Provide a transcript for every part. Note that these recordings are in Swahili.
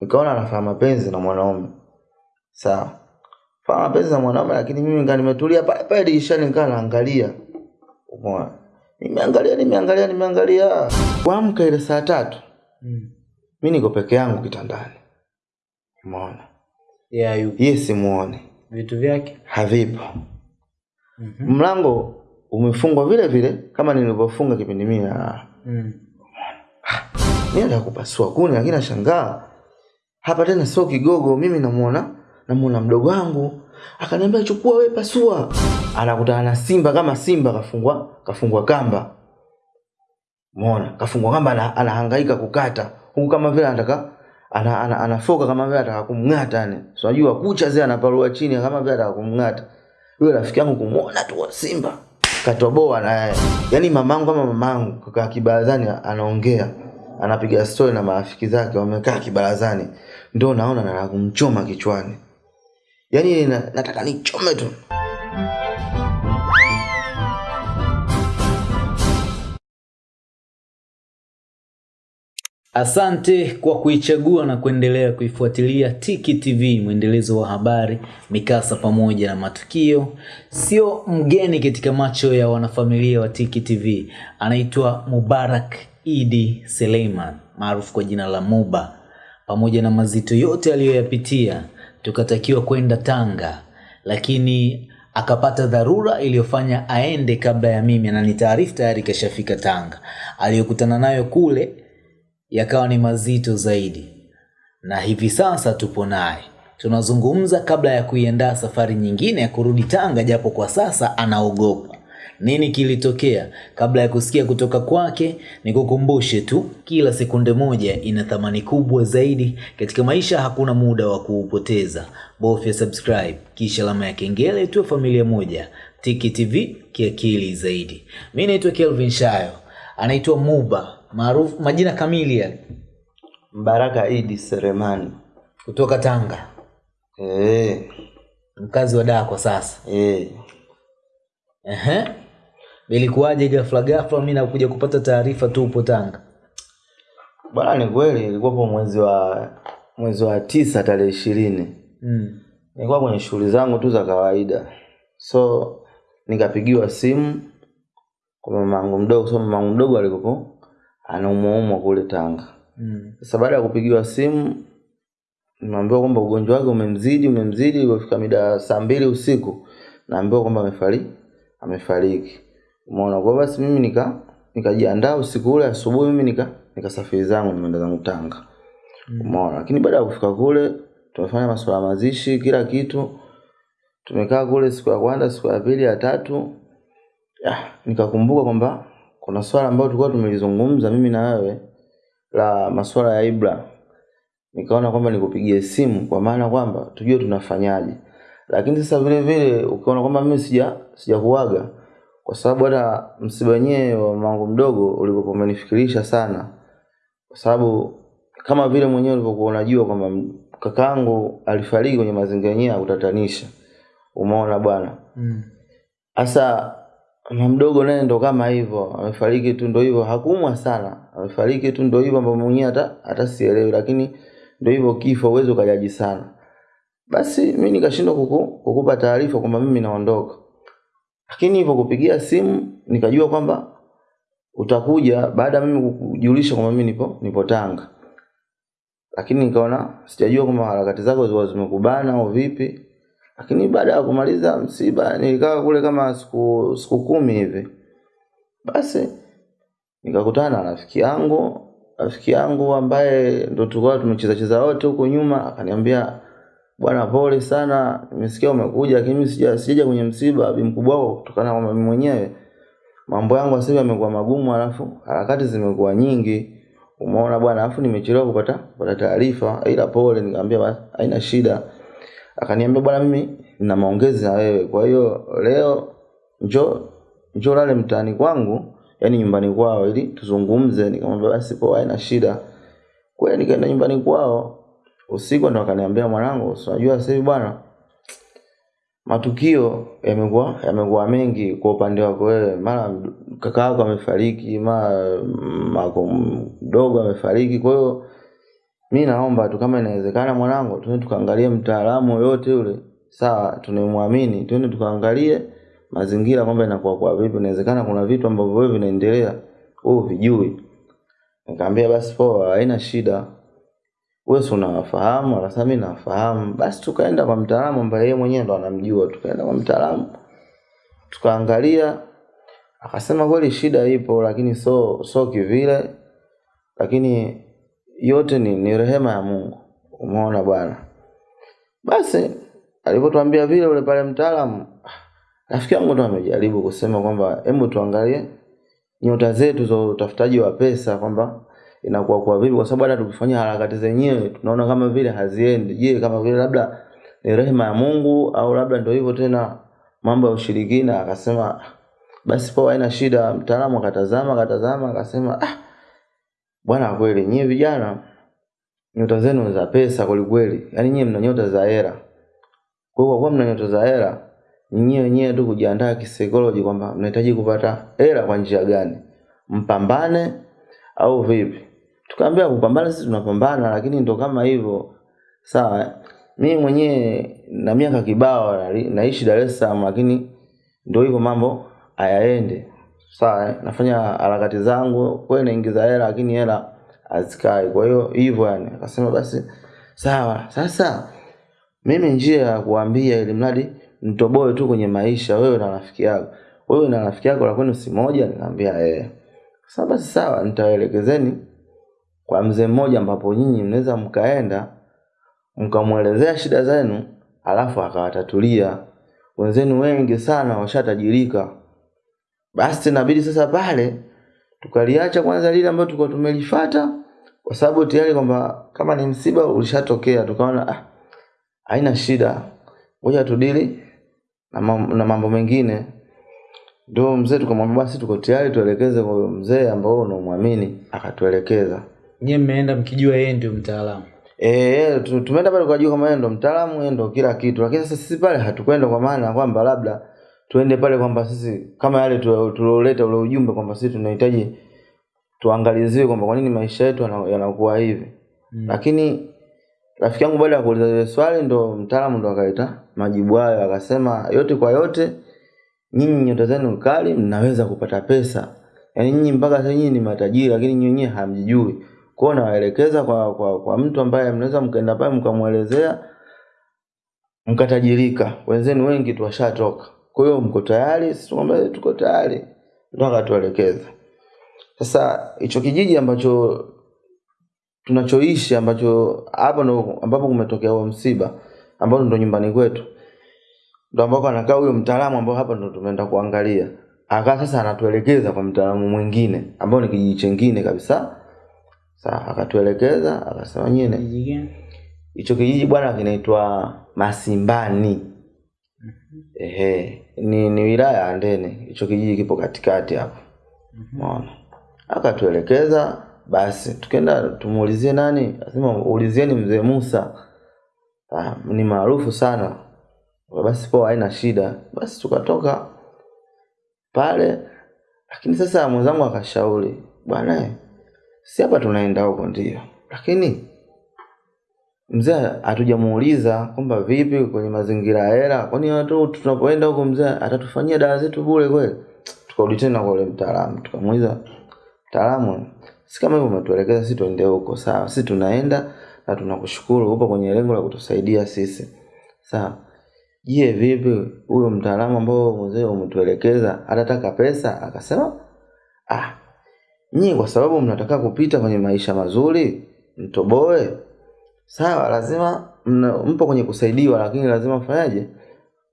nikaona anafanya mapenzi na mwanaume. Sawa. Fanya mapenzi na mwanaume lakini mimi nika nimetulia pale pale dirishani nikaa naangalia. Umeona? Nimeangalia nimeangalia nimeangalia. Kuamka ile saa tatu Mm. mi niko peke yangu kitandani. Umeona? Yeah, yupo. ye simuone Vitu vyake. havipo. Mm-hmm. mlango umefungwa vile vile kama nilivyofunga kipindi mimi na Mm. mi nataka kupasua kuni lakini nashangaa hapa tena sio kigogo mimi namuona namuona mdogo wangu akaniambia chukua we pasua anakutana na simba kama simba kafungwa kafungwa kamba Umeona? Kafungwa kamba ana, anahangaika kukata. Huku kama vile anataka ana, ana, anafoka kama vile anataka kumng'ata yani. So, unajua kucha zile anaparua chini kama vile anataka kumng'ata. Yule rafiki yangu kumuona tu Simba. Katoboa na. Yaani mamangu kama mamangu kaka kibarazani anaongea. Anapiga story na marafiki zake wamekaa kibarazani. Ndio naona nataka kumchoma kichwani. Yaani na, nataka nichome tu. Asante kwa kuichagua na kuendelea kuifuatilia Tiki TV, mwendelezo wa habari, mikasa pamoja na matukio. Sio mgeni katika macho ya wanafamilia wa Tiki TV. Anaitwa Mubarak Idi Seleiman maarufu kwa jina la Muba. Pamoja na mazito yote aliyoyapitia, tukatakiwa kwenda Tanga, lakini akapata dharura iliyofanya aende kabla ya mimi, na ni nitaarifu tayari kashafika Tanga. Aliyokutana nayo kule yakawa ni mazito zaidi, na hivi sasa tupo naye tunazungumza kabla ya kuiandaa safari nyingine ya kurudi Tanga, japo kwa sasa anaogopa. Nini kilitokea? Kabla ya kusikia kutoka kwake, nikukumbushe tu, kila sekunde moja ina thamani kubwa zaidi katika maisha. Hakuna muda wa kuupoteza, bofya subscribe kisha alama ya kengele, tuwe familia moja. Tiki TV kiakili zaidi. Mi naitwa Kelvin Shayo, anaitwa Muba maarufu majina kamili yale Mbaraka Idi Seremani. kutoka Tanga, Eh, mkazi wa daa kwa sasa. eh. Ehe, ilikuwaje ghafla ghafla mimi nakuja kupata taarifa tu upo Tanga? Bwana ni kweli ilikuwapo mwezi wa mwezi wa tisa tarehe ishirini. Mm. Nilikuwa kwenye shughuli zangu tu za kawaida. So nikapigiwa simu kwa mamangu mdogo, so mamangu mdogo alikuwa anaumwaumwa kule Tanga. Mm. Sasa baada ya kupigiwa simu nimeambiwa kwamba ugonjwa wake umemzidi umemzidi, ilipofika mida saa mbili usiku naambiwa kwamba amefariki amefariki. Umeona, kwa basi mimi nika nikajiandaa usiku ule, asubuhi mimi nika nikasafiri zangu nimeenda zangu Tanga. Umeona, lakini baada ya kufika kule tumefanya masuala mazishi, kila kitu. Tumekaa kule siku ya kwanza, siku ya pili, ya tatu. Ya, nikakumbuka kwamba kuna swala ambalo tulikuwa tumelizungumza mimi na wewe la masuala ya Ibra. Nikaona kwamba nikupigie simu kwa maana kwamba tujue tunafanyaje. Lakini sasa vile vile ukiona kwamba mimi sija sijakuaga kwa sababu hata msiba wenyewe wa mangu mdogo ulikuwa umenifikirisha sana. Kwa sababu kama vile mwenyewe ulivyokuwa unajua kwamba kakaangu alifariki kwenye mazingira yenyewe ya kutatanisha. Umeona bwana. Mm. Sasa mama mdogo naye ndo kama hivyo, amefariki tu ndo hivyo, hakuumwa sana, amefariki tu ndo hivyo, ambapo mwenyewe hata hata sielewi, lakini ndo hivyo, kifo uwezo ukajaji sana. Basi mi nikashindwa kuku, kukupa taarifa kwamba mimi naondoka, lakini hivyo kupigia simu nikajua kwamba utakuja baada ya mimi kujulisha kwamba mimi nipo nipo Tanga, lakini nikaona sijajua kwamba harakati zako zilikuwa zimekubana au vipi. Lakini baada ya kumaliza msiba nilikaa kule kama siku siku kumi hivi. Basi nikakutana na rafiki yangu rafiki yangu ambaye ndo tulikuwa tumecheza cheza wote huko nyuma akaniambia bwana pole sana. Nimesikia umekuja lakini mimi sija sijaja kwenye msiba bi mkubwa wako kutokana na kwamba mimi mwenyewe. Mambo yangu sasa yamekuwa magumu alafu harakati zimekuwa nyingi. Umeona bwana alafu nimechelewa kupata kupata taarifa ila pole nikamwambia basi haina shida. Akaniambia bwana mimi nina maongezi na wewe kwa hiyo leo njo njo lale mtaani kwangu yani nyumbani kwao ili tuzungumze. Nikamwambia basi poa haina shida. Kweli nikaenda nyumbani kwao usiku ndo akaniambia mwanangu unajua sasa hivi bwana matukio yamekuwa yamekuwa mengi kwa upande wako wewe. Mara kaka yako amefariki mara mako mdogo amefariki. Kwa hiyo mi naomba tu kama inawezekana mwanangu tuende tukaangalie mtaalamu yoyote yule. Sawa tunamwamini. Tuende tukaangalie mazingira kwamba inakuwa kwa vipi. Inawezekana kuna vitu ambavyo wewe vinaendelea wewe vijui nikamwambia basi poa haina shida wewe si unawafahamu? Akasema mimi nawafahamu. Basi tukaenda kwa mtaalamu ambaye yeye mwenyewe ndo anamjua. Tukaenda kwa mtaalamu. Tukaangalia akasema kweli shida ipo lakini so so kivile. Lakini yote ni, ni rehema ya Mungu. Umeona bwana. Basi alipotuambia vile ule pale mtaalamu rafiki yangu ndo amejaribu kusema kwamba hebu tuangalie nyota zetu za utafutaji wa pesa kwamba inakuwa kwa vipi? Kwa sababu hata tukifanya harakati zenyewe tunaona kama vile haziendi. Je kama vile labda ni rehema ya Mungu au labda ndio hivyo tena mambo ya ushirikina? Akasema basi poa haina shida. Mtaalamu akatazama akatazama akasema ah bwana kweli nyie vijana nyota zenu za pesa kweli kweli. Yaani nyie mna nyota za hera kwa hiyo kwa mna nyota za hera nyinyi wenyewe tu kujiandaa kisaikolojia kwamba mnahitaji kupata hela kwa njia gani? Mpambane au vipi tukaambia kupambana sisi tunapambana lakini ndo kama hivyo. Sawa mi mwenyewe na miaka kibao naishi Dar es Salaam lakini ndio hivyo mambo hayaende sawa eh? nafanya harakati zangu kweli naingiza hela lakini hela hazikai. Kwa hiyo hivyo yani. Akasema basi sawa sasa mimi njia ya kuambia ili mradi mtoboe tu kwenye maisha wewe na rafiki yako. Wewe na rafiki yako la kwenu si moja? Nikamwambia eh. Sasa basi sawa nitawaelekezeni kwa mzee mmoja ambapo nyinyi mnaweza mkaenda mkamwelezea shida zenu alafu akawatatulia. Wenzenu wengi sana washatajirika. Basi inabidi sasa pale tukaliacha kwanza lile ambalo tulikuwa tumelifata kwa sababu tayari kwamba kama ni msiba ulishatokea tukaona ah, haina shida. Ngoja tudili na mam- na mambo mengine. Ndio mzee tukamwambia basi tuko tayari tuelekeze kwa mzee ambao unamwamini akatuelekeza nyie mmeenda mkijua yeye ndio mtaalamu Eh, tumeenda pale kwa kama yeye ndo mtaalamu, yeye ndo kila kitu. Lakini sasa sisi pale hatukwenda kwa maana kwamba labda tuende pale kwamba sisi kama yale tu- tulioleta ule ujumbe kwamba sisi tunahitaji tuangaliziwe kwamba kwa nini maisha yetu yanakuwa hivi. Mm. Lakini rafiki yangu baada ya kuuliza ile swali ndo mtaalamu ndo akaleta majibu hayo akasema yote kwa yote nyinyi nyota zenu kali mnaweza kupata pesa. Yaani nyinyi mpaka sasa nyinyi ni matajiri lakini nyinyi wenyewe hamjijui. Kwa hiyo nawaelekeza kwa, kwa, kwa mtu ambaye mnaweza mkaenda pale mkamwelezea mkatajirika. Wenzenu wengi tu washatoka. Kwa hiyo mko tayari? Sisi tukamwambia tuko tayari. Ndio akatuelekeza. Sasa hicho kijiji ambacho tunachoishi ambacho hapo ndo ambapo kumetokea huo msiba ambao ndo nyumbani kwetu ndo ambako anakaa huyo mtaalamu ambao hapa ndo tumeenda kuangalia akaa sasa anatuelekeza kwa mtaalamu mwingine ambao ni kijiji chengine kabisa sasa akatuelekeza akasema nyine hicho kijiji bwana kinaitwa Masimbani. Ehe ni, ni wilaya ya Ndene. Hicho kijiji kipo katikati hapo. Umeona? Akatuelekeza basi tukenda tumuulizie nani? Asema ulizieni mzee Musa. Ah, ni maarufu sana. Basi poa haina shida. Basi tukatoka pale lakini sasa mwenzangu akashauri bwana si hapa tunaenda huko ndio. Lakini mzee hatujamuuliza kwamba vipi kwenye mazingira ya hela. Kwani watu tunapoenda huko mzee atatufanyia dawa zetu bure kweli? Tukarudi tena kwa ule mtaalamu tukamuuliza mtaalamu si kama hivyo umetuelekeza si tuende huko. Sawa si tunaenda na tunakushukuru upo kwenye lengo la kutusaidia sisi. Sawa. Je vipi huyo mtaalamu ambao mzee umetuelekeza atataka pesa? Akasema ah nyinyi kwa sababu mnataka kupita kwenye maisha mazuri mtoboe? Sawa lazima mna, mpo kwenye kusaidiwa lakini lazima fanyaje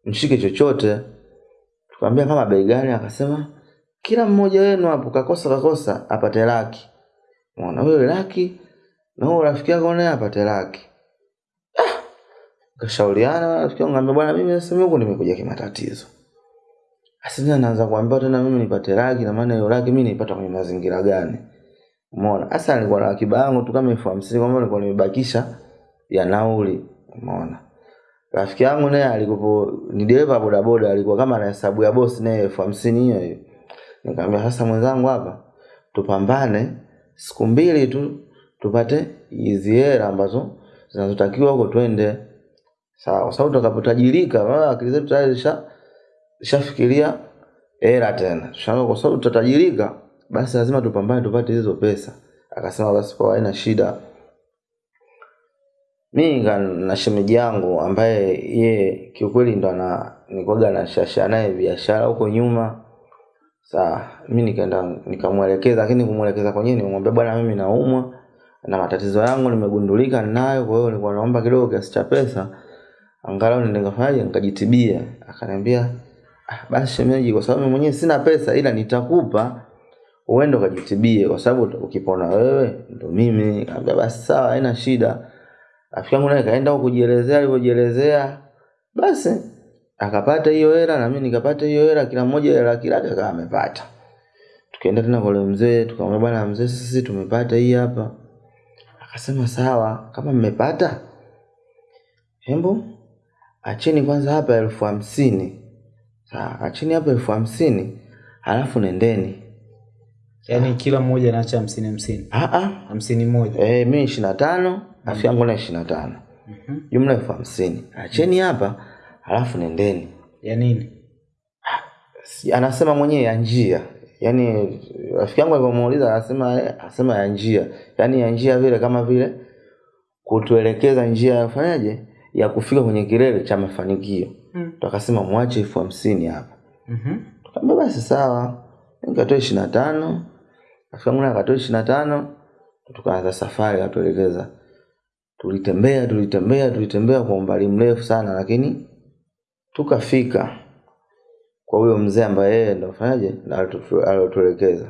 mshike chochote. Tukamwambia kama bei gani akasema kila mmoja wenu hapo kakosa kakosa apate laki. Mwana wewe laki na huyo rafiki yako naye apate laki. Ah! Kashauriana rafiki yangu ngambia bwana mimi sasa huku nimekuja kimatatizo asina naanza kuambia tena mimi nipate laki na maana hiyo laki mimi nipata kwenye mazingira gani? Umeona? Sasa nilikuwa na akiba yangu tu kama elfu hamsini kwamba nilikuwa nimebakisha ya nauli. Umeona? Rafiki yangu naye alikuwa ni dereva bodaboda alikuwa kama ana hesabu ya bosi naye elfu hamsini hiyo hiyo. Nikamwambia sasa mwenzangu hapa tupambane siku mbili tu tupate hizi hela ambazo zinazotakiwa huko twende. Sawa. Kwa sababu tutakapotajirika akili zetu tayari zisha zishafikiria hela tena. Tushaona kwa sababu tutatajirika basi lazima tupambane tupate hizo pesa. Akasema basi kwa haina shida. Mi na shemeji yangu ambaye ye kiukweli ndo ana nikwaga nashasha naye biashara huko nyuma. Saa mi nikaenda nikamwelekeza lakini kumwelekeza kwenyewe nimwambia bwana mimi naumwa na matatizo yangu nimegundulika nayo kwa hiyo nilikuwa naomba kidogo kiasi cha pesa. Angalau nikafanyaje nikajitibia akaniambia basi shemeji kwa sababu mwenyewe sina pesa ila nitakupa uende ukajitibie kwa sababu ukipona wewe ndo mimi Kaambia basi sawa haina shida. Rafiki yangu naye kaenda huko kujielezea alivyojielezea basi akapata hiyo hela na mimi nikapata hiyo hela kila mmoja hela kila kaka amepata. Tukaenda tena kwa mzee tukamwambia bwana mzee sisi tumepata hii hapa. Akasema sawa kama mmepata hembu acheni kwanza hapa elfu hamsini acheni hapa elfu hamsini halafu nendeni. Yaani kila mmoja anaacha hamsini hamsini? Ah, ah. hamsini moja? Eh, mi ishiri na tano rafiki yangu na ishiri na tano jumla elfu hamsini. Acheni hapa halafu nendeni. Ya nini? Anasema mwenyewe ya njia. Yaani rafiki yangu alivyomuuliza anasema anasema ya njia. Yaani ya njia vile kama vile kutuelekeza njia yafanyaje ya kufika kwenye kilele cha mafanikio Mm. tukasema mwache elfu hamsini hapa Mhm. tukaambia basi sawa nikatoa ishirini na tano. Rafiki yangu akatoa ishiri na tano tukaanza safari akatuelekeza. Tulitembea tulitembea tulitembea kwa umbali mrefu sana lakini tukafika kwa huyo mzee ambaye yeye ndo fanyaje alotuelekeza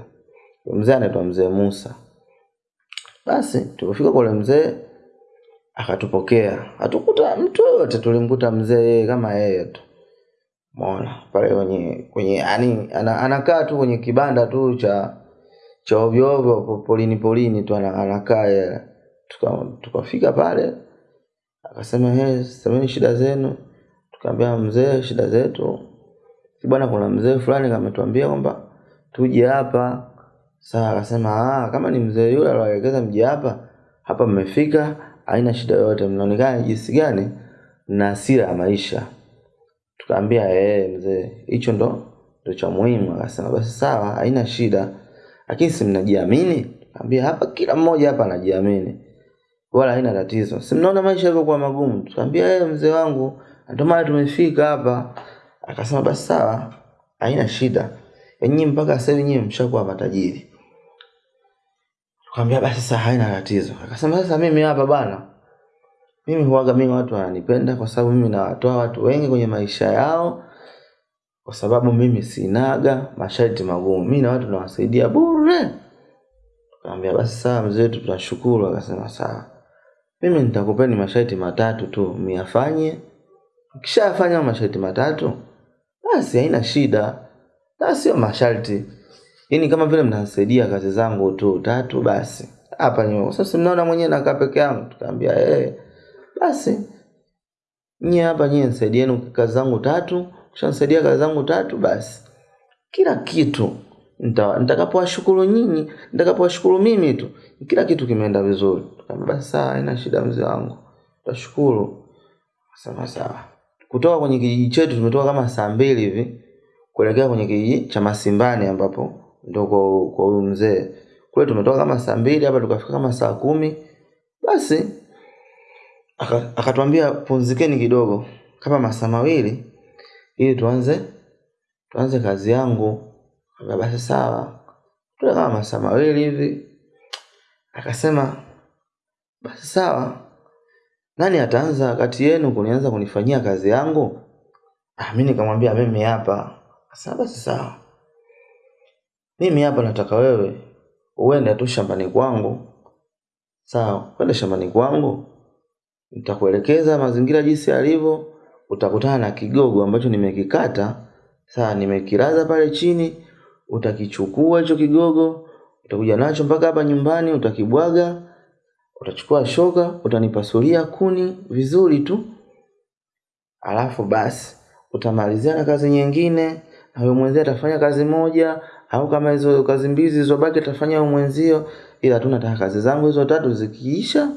mzee anaitwa mzee Musa. Basi tulipofika kwa ule mzee akatupokea hatukuta mtu yoyote tulimkuta mzee kama yeye tu mona pale kwenye kwenye yani anakaa tu kwenye kibanda tu cha cha ovyoovyo ovyo polini polini tu anakaa yeye. Tuka, tukafika pale akasema hey, semeni shida zenu. Tukaambia mzee, shida zetu bwana, kuna mzee fulani kametuambia kwamba tuje hapa. Sasa akasema ah, kama ni mzee yule aliwaelekeza mji hapa, hapa mmefika, haina shida yoyote. Mnaonekana jinsi gani na asira ya maisha. Tukaambia eh mzee hicho ndo ndo cha muhimu. Akasema basi sawa haina shida lakini si mnajiamini? Tukaambia hapa kila mmoja hapa anajiamini wala haina tatizo. Si mnaona maisha yalivyokuwa magumu? Tukaambia eh mzee wangu ndio maana tumefika hapa. Akasema basi sawa haina shida. Nyinyi mpaka sasa hivi nyinyi mshakuwa matajiri tukaambia basi sasa haina tatizo. Akasema sasa mimi hapa bana mimi huaga mimi watu wananipenda kwa sababu mimi nawatoa watu wengi kwenye maisha yao kwa sababu mimi sinaga masharti magumu. Mimi na watu nawasaidia bure. Kaambia basi sawa mzee wetu tunashukuru. Akasema sawa. Mimi nitakupeni masharti matatu tu miyafanye. Ukishafanya masharti matatu basi haina shida. Na sio masharti yaani kama vile mnasaidia kazi zangu tu tatu basi. Hapa nyuma sasa mnaona mwenyewe nakaa peke yangu tukaambia eh basi. Nyie hapa nyie nisaidieni kazi zangu tatu kishanisaidia kazi zangu tatu basi. Kila kitu nita- nitakapowashukuru nyinyi nitakapowashukuru mimi tu kila kitu kimeenda vizuri. Basi sawa haina shida mzee wangu. Tashukuru sawa sawa. Kutoka kwenye kijiji chetu tumetoka kama saa mbili hivi kuelekea kwenye kijiji cha masimbani ambapo ndo kwa huyu mzee. Kule tumetoka kama saa mbili hapa tukafika kama saa kumi. Basi aka- akatwambia pumzikeni kidogo kama masaa mawili ili tuanze tuanze kazi yangu. Basi sawa. Tule kama masaa mawili hivi. Akasema basi sawa. Nani ataanza kati yenu kunianza kunifanyia kazi yangu? Ah, mi nikamwambia mimi hapa. Akasema basi sawa mimi hapa nataka wewe uende tu shambani kwangu. Sawa kwenda shambani kwangu. Nitakuelekeza mazingira jinsi yalivyo. Utakutana na kigogo ambacho nimekikata. Sawa nimekilaza pale chini. Utakichukua hicho kigogo. Utakuja nacho mpaka hapa nyumbani utakibwaga. Utachukua shoka utanipasulia kuni vizuri tu. Alafu basi utamalizia na kazi nyingine. Na huyo mwenzie atafanya kazi moja au kama hizo kazi mbizi zilizobaki atafanya mwenzio ila tu nataka kazi zangu hizo tatu zikiisha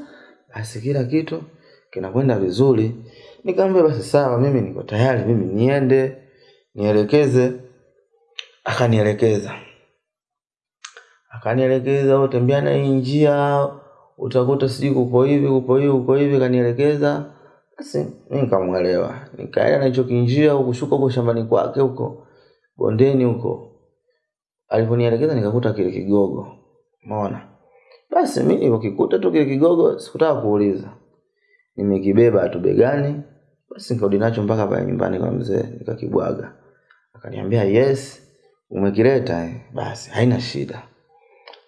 basi kila kitu kinakwenda vizuri. Nikamwambia basi sawa mimi niko tayari mimi niende nielekeze. Akanielekeza. Akanielekeza utembea na hii njia utakuta sijui kuko hivi kuko hivi kuko hivi. Kanielekeza basi mimi nikamwelewa. Nikaenda na hicho kinjia kushuka huko shambani kwake huko bondeni huko alivyonielekeza nikakuta kile kigogo. Umeona? Basi mi nilivyokikuta tu kile kigogo sikutaka kuuliza. Nimekibeba tu begani basi nikarudi nacho mpaka pale nyumbani kwa mzee nikakibwaga. Akaniambia yes umekileta eh? basi haina shida.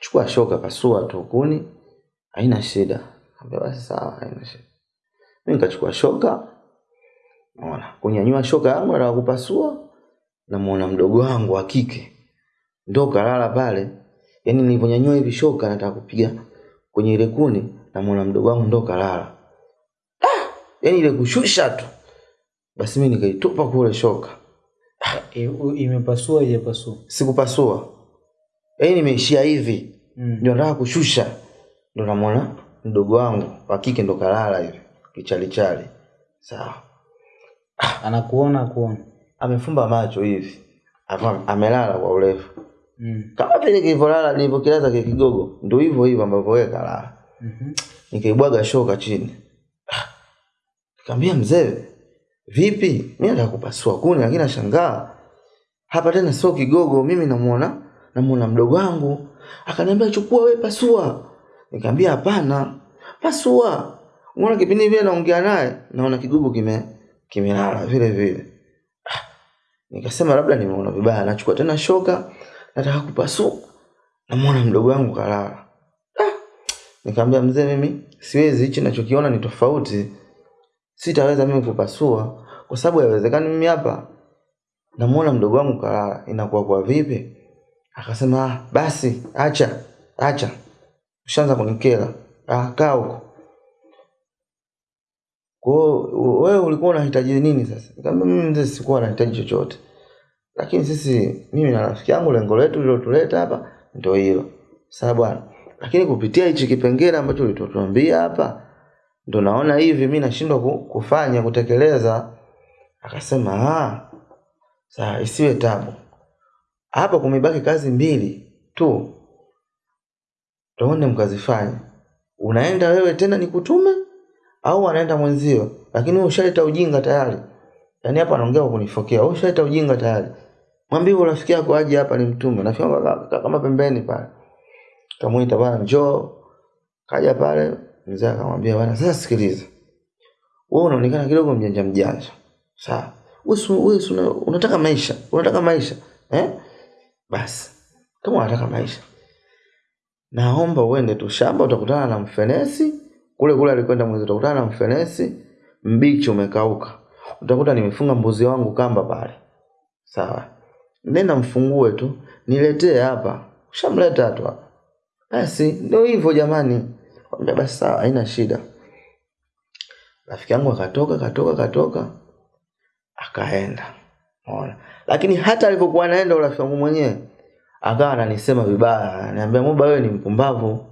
Chukua shoka pasua tu kuni haina shida. Nikamwambia basi sawa haina shida. Mi nikachukua shoka. Ona kunyanyua shoka yangu nataka kupasua namuona mdogo wangu wa kike ndo kalala pale. Yani nilivyonyanyua hivi shoka nataka kupiga kwenye ile kuni na mwana mdogo wangu ndo kalala ah! yani ile kushusha tu. Basi mi nikaitupa kule shoka. E, u- imepasua ijapasua sikupasua. Yani nimeishia hivi. Mm. ndio nataka kushusha. Ndo namwona mdogo wangu wa kike ndo kalala hivi kichalichali. Sawa. Anakuona kuona amefumba macho hivi. Amelala kwa urefu mm. kama vile kilivyolala nilivyokilaza kile kigogo ndio hivyo hivyo ambavyo wewe kalala mm nikaibwaga shoka chini Ah, nikamwambia mzee vipi? Mimi nataka kupasua kuni lakini nashangaa. Hapa tena sio kigogo mimi namuona namuona mdogo wangu. Akaniambia chukua we pasua. Nikamwambia hapana pasua. Unaona kipindi vile naongea naye naona kigogo kime kimelala vile vile. Ah, nikasema labda nimeona vibaya nachukua tena shoka nataka kupasuka namwona mdogo wangu kalala. Nikamwambia mzee mimi siwezi hichi nachokiona ni tofauti. Sitaweza mimi kupasua kwa sababu haiwezekani mimi hapa. Namwona mdogo wangu kalala. Inakuwa kwa vipi? Akasema ah, basi acha acha. Ushaanza kunikera. Ah, kaa huko. Kwao wewe ulikuwa unahitaji nini sasa? Nikamwambia mimi mzee sikuwa nahitaji chochote lakini sisi mimi na rafiki yangu lengo letu lilotuleta hapa ndio hilo. Sawa bwana. Lakini kupitia hichi kipengele ambacho ulituambia hapa ndo naona hivi mi nashindwa kufanya kutekeleza. Akasema ah sawa isiwe tabu. Hapa kumebaki kazi mbili tu. Tuone mkazifanya unaenda wewe tena nikutume au anaenda mwenzio? Lakini wewe ushaleta ujinga tayari. Yaani hapa anaongea kunifokea. Wewe ushaleta ujinga tayari mwambie rafiki yako aje hapa ni mtume. Rafiki yangu kaka- kaka- kama pembeni pale. Kamwita bwana njoo. Kaja pale mzee akamwambia bwana sasa sikiliza. Wewe unaonekana kidogo mjanja mjanja. Sawa. Wewe una- unataka maisha? Unataka maisha? Eh? Basi. Kama unataka maisha. Naomba uende tu shamba utakutana na mfenesi. Kule kule alikwenda mwezi utakutana na mfenesi. Mbichi umekauka. Utakuta nimefunga mbuzi wangu kamba pale. Sawa nenda mfungue tu. Niletee hapa. Ushamleta tu hapa. Basi ndio hivyo jamani. Kwambia basi sawa haina shida. Rafiki yangu akatoka katoka katoka akaenda. Ona. lakini hata alivyokuwa anaenda urafiki wangu mwenyewe akawa ananisema vibaya. Ananiambia moba wewe ni mpumbavu.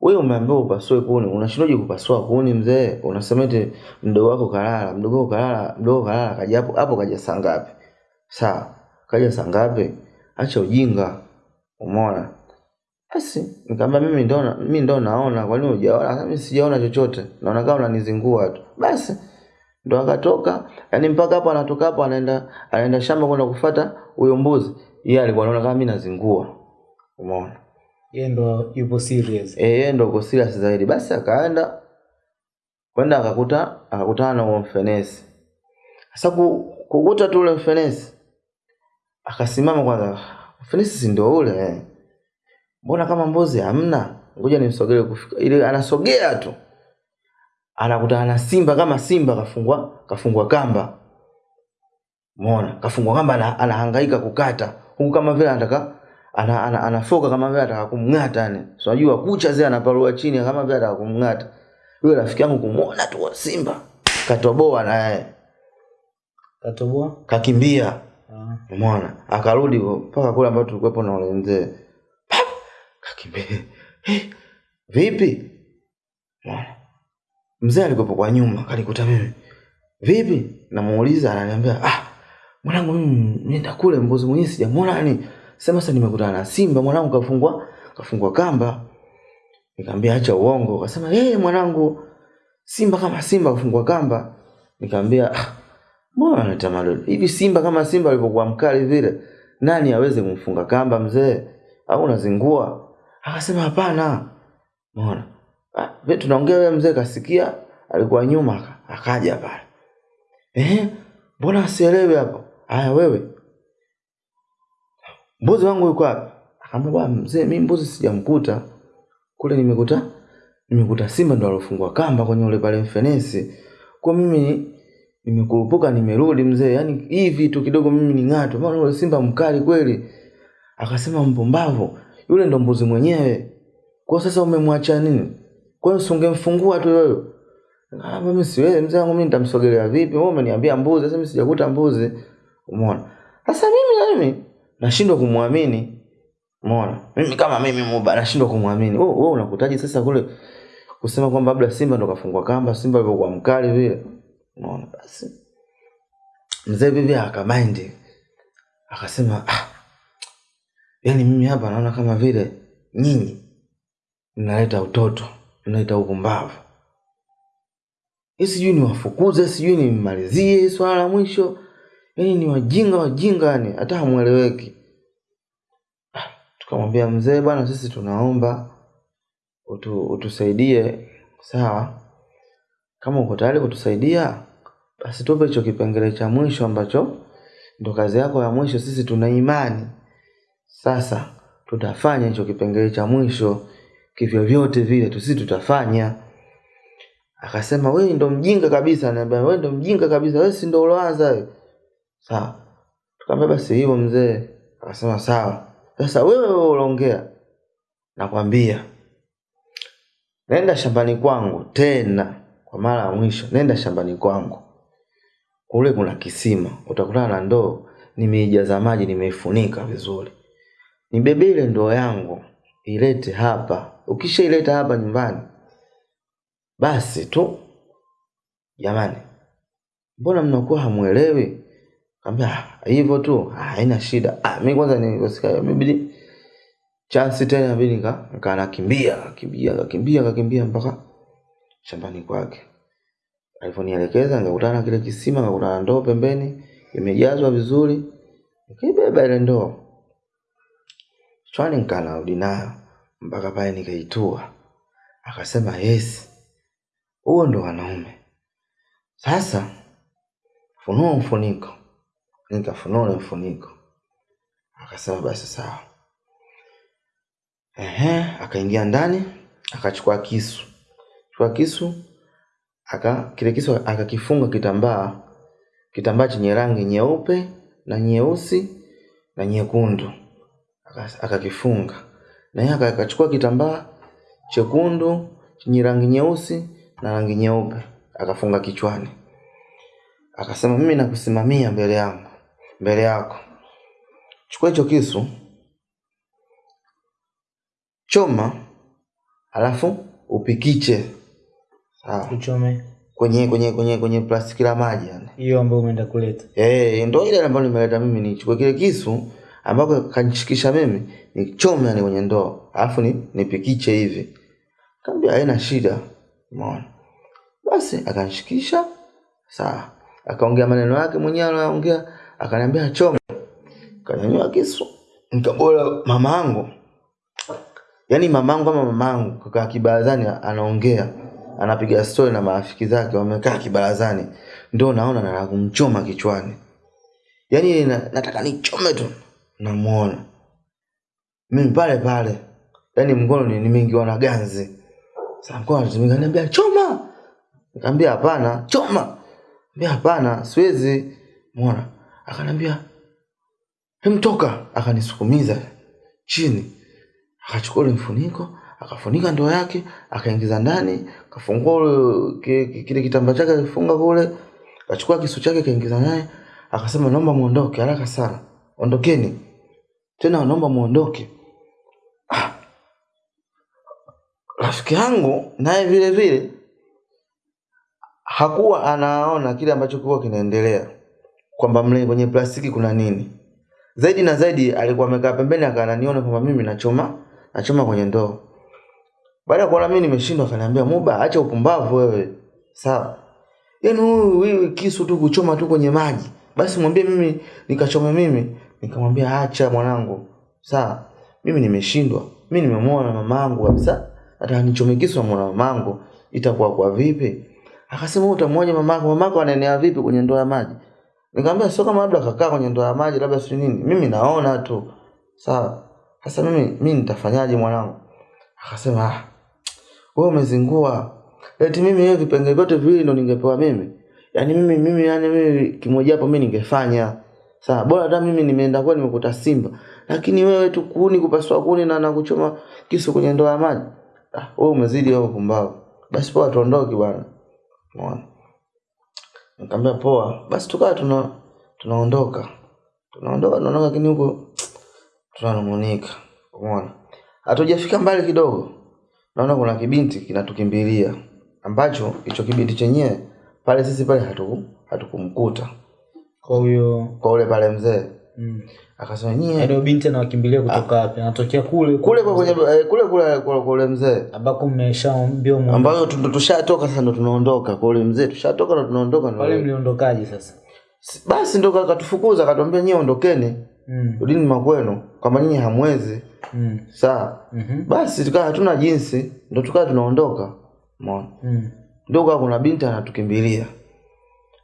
Wewe umeambiwa upasue kuni. Unashindaje kupasua kuni mzee? Unasema eti mdogo wako kalala mdogo wako kalala mdogo kalala kaja hapo hapo kaja saa ngapi? Sawa kaja saa ngapi? Acha ujinga. Umeona? Basi nikamwambia mimi ndo mimi ndo naona. Kwa nini hujaona? Mimi sijaona chochote. Naona kama unanizingua tu. Basi ndo akatoka. Yani mpaka hapo anatoka hapo anaenda anaenda shamba kwenda kufuata huyo mbuzi. Yeye alikuwa anaona kama mimi nazingua. Umeona? Yeye ndo yupo serious. Eh, yeye ndo uko serious zaidi. Basi akaenda kwenda akakuta akakutana na huo mfenesi. Sasa kukuta tu ule mfenesi akasimama kwanza fenisi si ndio ule mbona kama mbuzi hamna ngoja nimsogele kufika ile anasogea tu anakutana na simba kama simba kafungwa kafungwa kamba Umeona? Kafungwa kamba ana, anahangaika kukata. Huku kama vile anataka ana, ana, anafoka kama vile anataka kumng'ata yani. So unajua kucha zile anapalua chini kama vile anataka kumng'ata. Yule rafiki yangu kumuona tu wa Simba. Katoboa naye. katoboa Kakimbia. Umeona? Akarudi mpaka kule ambapo tulikuwepo na ule mzee. Kakimbia. vipi? Umeona? mzee alikuwepo kwa nyuma kalikuta mimi. Vipi? Namuuliza ananiambia ah mwanangu mimi nenda kule mbuzi mwenyewe sijamuona yani sema sasa nimekutana na simba. Mwanangu kafungwa kafungwa kamba. Nikamwambia acha uongo. Akasema hey, mwanangu simba kama simba kafungwa kamba. Nikamwambia ah mbona unaleta malolo hivi simba kama simba alivyokuwa mkali vile nani aweze kumfunga kamba mzee? Au unazingua akasema hapana. Umeona? Ah, tunaongea wewe mzee kasikia alikuwa nyuma akaja pale. Eh mbona asielewe hapo? Haya wewe. Mbuzi wangu yuko wapi? Akamwambia mzee mimi mbuzi sijamkuta. Kule nimekuta nimekuta simba ndo alofungwa kamba kwenye ule pale mfenesi. Kwa mimi nimekurupuka nimerudi mzee. Yani hii vitu kidogo mimi ni ng'ato maana yule simba mkali kweli. Akasema mpumbavu yule ndo mbuzi mwenyewe. Kwa sasa umemwacha nini? Kwa hiyo usingemfungua tu wewe Ah, mimi siwezi mzee wangu mimi nitamsogelea vipi? Wewe umeniambia mbuzi sasa mimi sijakuta mbuzi. Umeona? Sasa mimi na mimi nashindwa kumwamini. Umeona? Mimi kama mimi muba nashindwa kumwamini. Wewe wewe unakutaji sasa kule kusema kwamba labda simba ndo kafungwa kamba simba alivyokuwa mkali vile unaona basi. Mzee bibi akamaindi akasema ah yani mimi hapa naona kama vile nyinyi mnaleta utoto mnaleta upumbavu. Sijui niwafukuze sijui nimmalizie swala la mwisho. Yani ni wajinga wajinga yani hata hamweleweki. Ah, tukamwambia mzee bwana sisi tunaomba utu, utusaidie sawa? Kama uko tayari kutusaidia basi tupe hicho kipengele cha mwisho ambacho ndo kazi yako ya mwisho. Sisi tuna imani. Sasa tutafanya hicho kipengele cha mwisho kivyovyote vile tusi tutafanya. Akasema wewe ndo mjinga kabisa. Ananiambia wewe ndo mjinga kabisa. Wewe si ndo uloanza wewe. Sawa. Tukamwambia basi hivyo mzee. Akasema sawa. Sasa wewe wewe unaongea nakwambia nenda shambani kwangu tena kwa mara ya mwisho. Nenda shambani kwangu kule kuna kisima utakutana na ndoo nimeijaza maji nimeifunika vizuri. Nibebe ile ndoo yangu ilete hapa. Ukishaileta hapa nyumbani basi tu. Jamani mbona mnakuwa hamwelewi? Kaambia "Ah, hivyo tu "Ah, haina shida. Ah, mimi kwanza nilivyosikia imebidi chansi tena inabidi nika nika nakimbia kakimbia kakimbia kakimbia mpaka shambani kwake alivyonielekeza nikakutana na kile kisima nikakutana na ndoo pembeni imejazwa vizuri nikaibeba ile ndoo. Chwani nikanarudi nayo mpaka pale nikaitua. Akasema yes huo ndo wanaume. Sasa funua mfuniko. Nikafunua ule mfuniko. Akasema basi sawa. Akaingia ndani akachukua kisu. Chukua kisu aka kile kisu akakifunga kitambaa kitambaa chenye rangi nyeupe na nyeusi na nyekundu. Akakifunga. Na yeye akachukua kitambaa chekundu chenye rangi nyeusi na rangi nyeupe akafunga kichwani. Akasema mimi nakusimamia mbele yangu mbele yako. Chukua hicho kisu choma alafu upikiche sawa uchome. Kwenye kwenye kwenye kwenye plastiki la maji yani. Hiyo ambayo umeenda kuleta. Eh, ndio ile ambayo nimeleta mimi nichukue kile kisu ambako kanishikisha mimi nichome yani kwenye ndoo alafu ni nipikiche hivi. Kaambia haina shida. Umeona? Basi akanishikisha sawa. Akaongea maneno yake mwenyewe anaongea akaniambia chome kanyanyua kisu. Nikabola mamangu. Yaani mamangu ama mamangu kaka kibarazani anaongea anapiga stori na marafiki zake wamekaa kibarazani. Ndo naona nataka kumchoma kichwani. Yani na, nataka nichome tu. Namuona. Mimi pale pale. Yani mkono ni- nimeingiwa na ganzi. Sasa mkono anatumika niambia choma. Nikamwambia hapana choma. Nikamwambia hapana siwezi. Muona akaniambia hemtoka akanisukumiza chini. Akachukua mfuniko akafunika ndoo yake akaingiza ndani kafungua ule- ki- ki- kile kitambaa chake alifunga kule kachukua kisu chake kaingiza naye akasema naomba muondoke haraka sana. Ondokeni. Tena naomba muondoke. Ah. rafiki yangu naye vile vile hakuwa anaona kile ambacho kilikuwa kinaendelea kwamba mle kwenye plastiki kuna nini. Zaidi na zaidi alikuwa amekaa pembeni akananiona kwamba mimi nachoma nachoma kwenye ndoo baada ya kuona mimi nimeshindwa akaniambia muba acha upumbavu wewe. Sawa. Yaani huyu wewe kisu tu kuchoma tu kwenye maji. Basi mwambie mimi nikachome mimi. Nikamwambia acha mwanangu. Sawa. Mimi nimeshindwa. Mimi nimemwona mamangu kabisa. Hata nichome kisu na mwana mamangu. Itakuwa kwa vipi? Akasema utamwoja mamako mamako anaenea vipi kwenye ndoa ya maji? Nikamwambia sio kama labda kakaa kwenye ndoa ya maji labda si nini. Mimi naona tu. Sawa. Sasa mimi mimi nitafanyaje mwanangu? Akasema ah wewe umezingua. Eti mimi hiyo vipengele vyote viwili ndo ningepewa mimi. Yaani mimi mimi yani mimi kimoja hapo mimi ningefanya. Sawa bora hata mimi nimeenda kwa nimekuta simba. Lakini wewe tu kuni kupasua kuni na nakuchoma kisu kwenye ndoa ya maji. Ah wewe umezidi wewe pumbavu basi poa tuondoke bwana. Umeona? Nikamwambia poa. Basi tukawa tuna tunaondoka. Tunaondoka tunaondoka lakini huko tunanung'unika. Umeona? Hatujafika mbali kidogo naona kuna kibinti kinatukimbilia. Ambacho hicho kibinti chenyewe pale sisi pale hatuku hatukumkuta. Kwa huyo kwa ule pale mzee. Mm. akasema nyie. Ndio binti anawakimbilia kutoka wapi? Anatokea kule kule kwa eh, kule kule kwa kwa ule mzee. Ambako mmeshaambia mmoja ambayo tu- tushatoka sasa ndo tunaondoka. Kwa ule mzee tushatoka ndo tunaondoka ndo- pale mliondokaje sasa? Basi ndo akatufukuza akatuambia nyie ondokeni. Mm. rudini makwenu. Kwamba nyinyi hamwezi Mm. sawa? Mhm. basi tukaa hatuna jinsi ndo tukaa tunaondoka umeona? Mm. ndio kwa kuna binti anatukimbilia.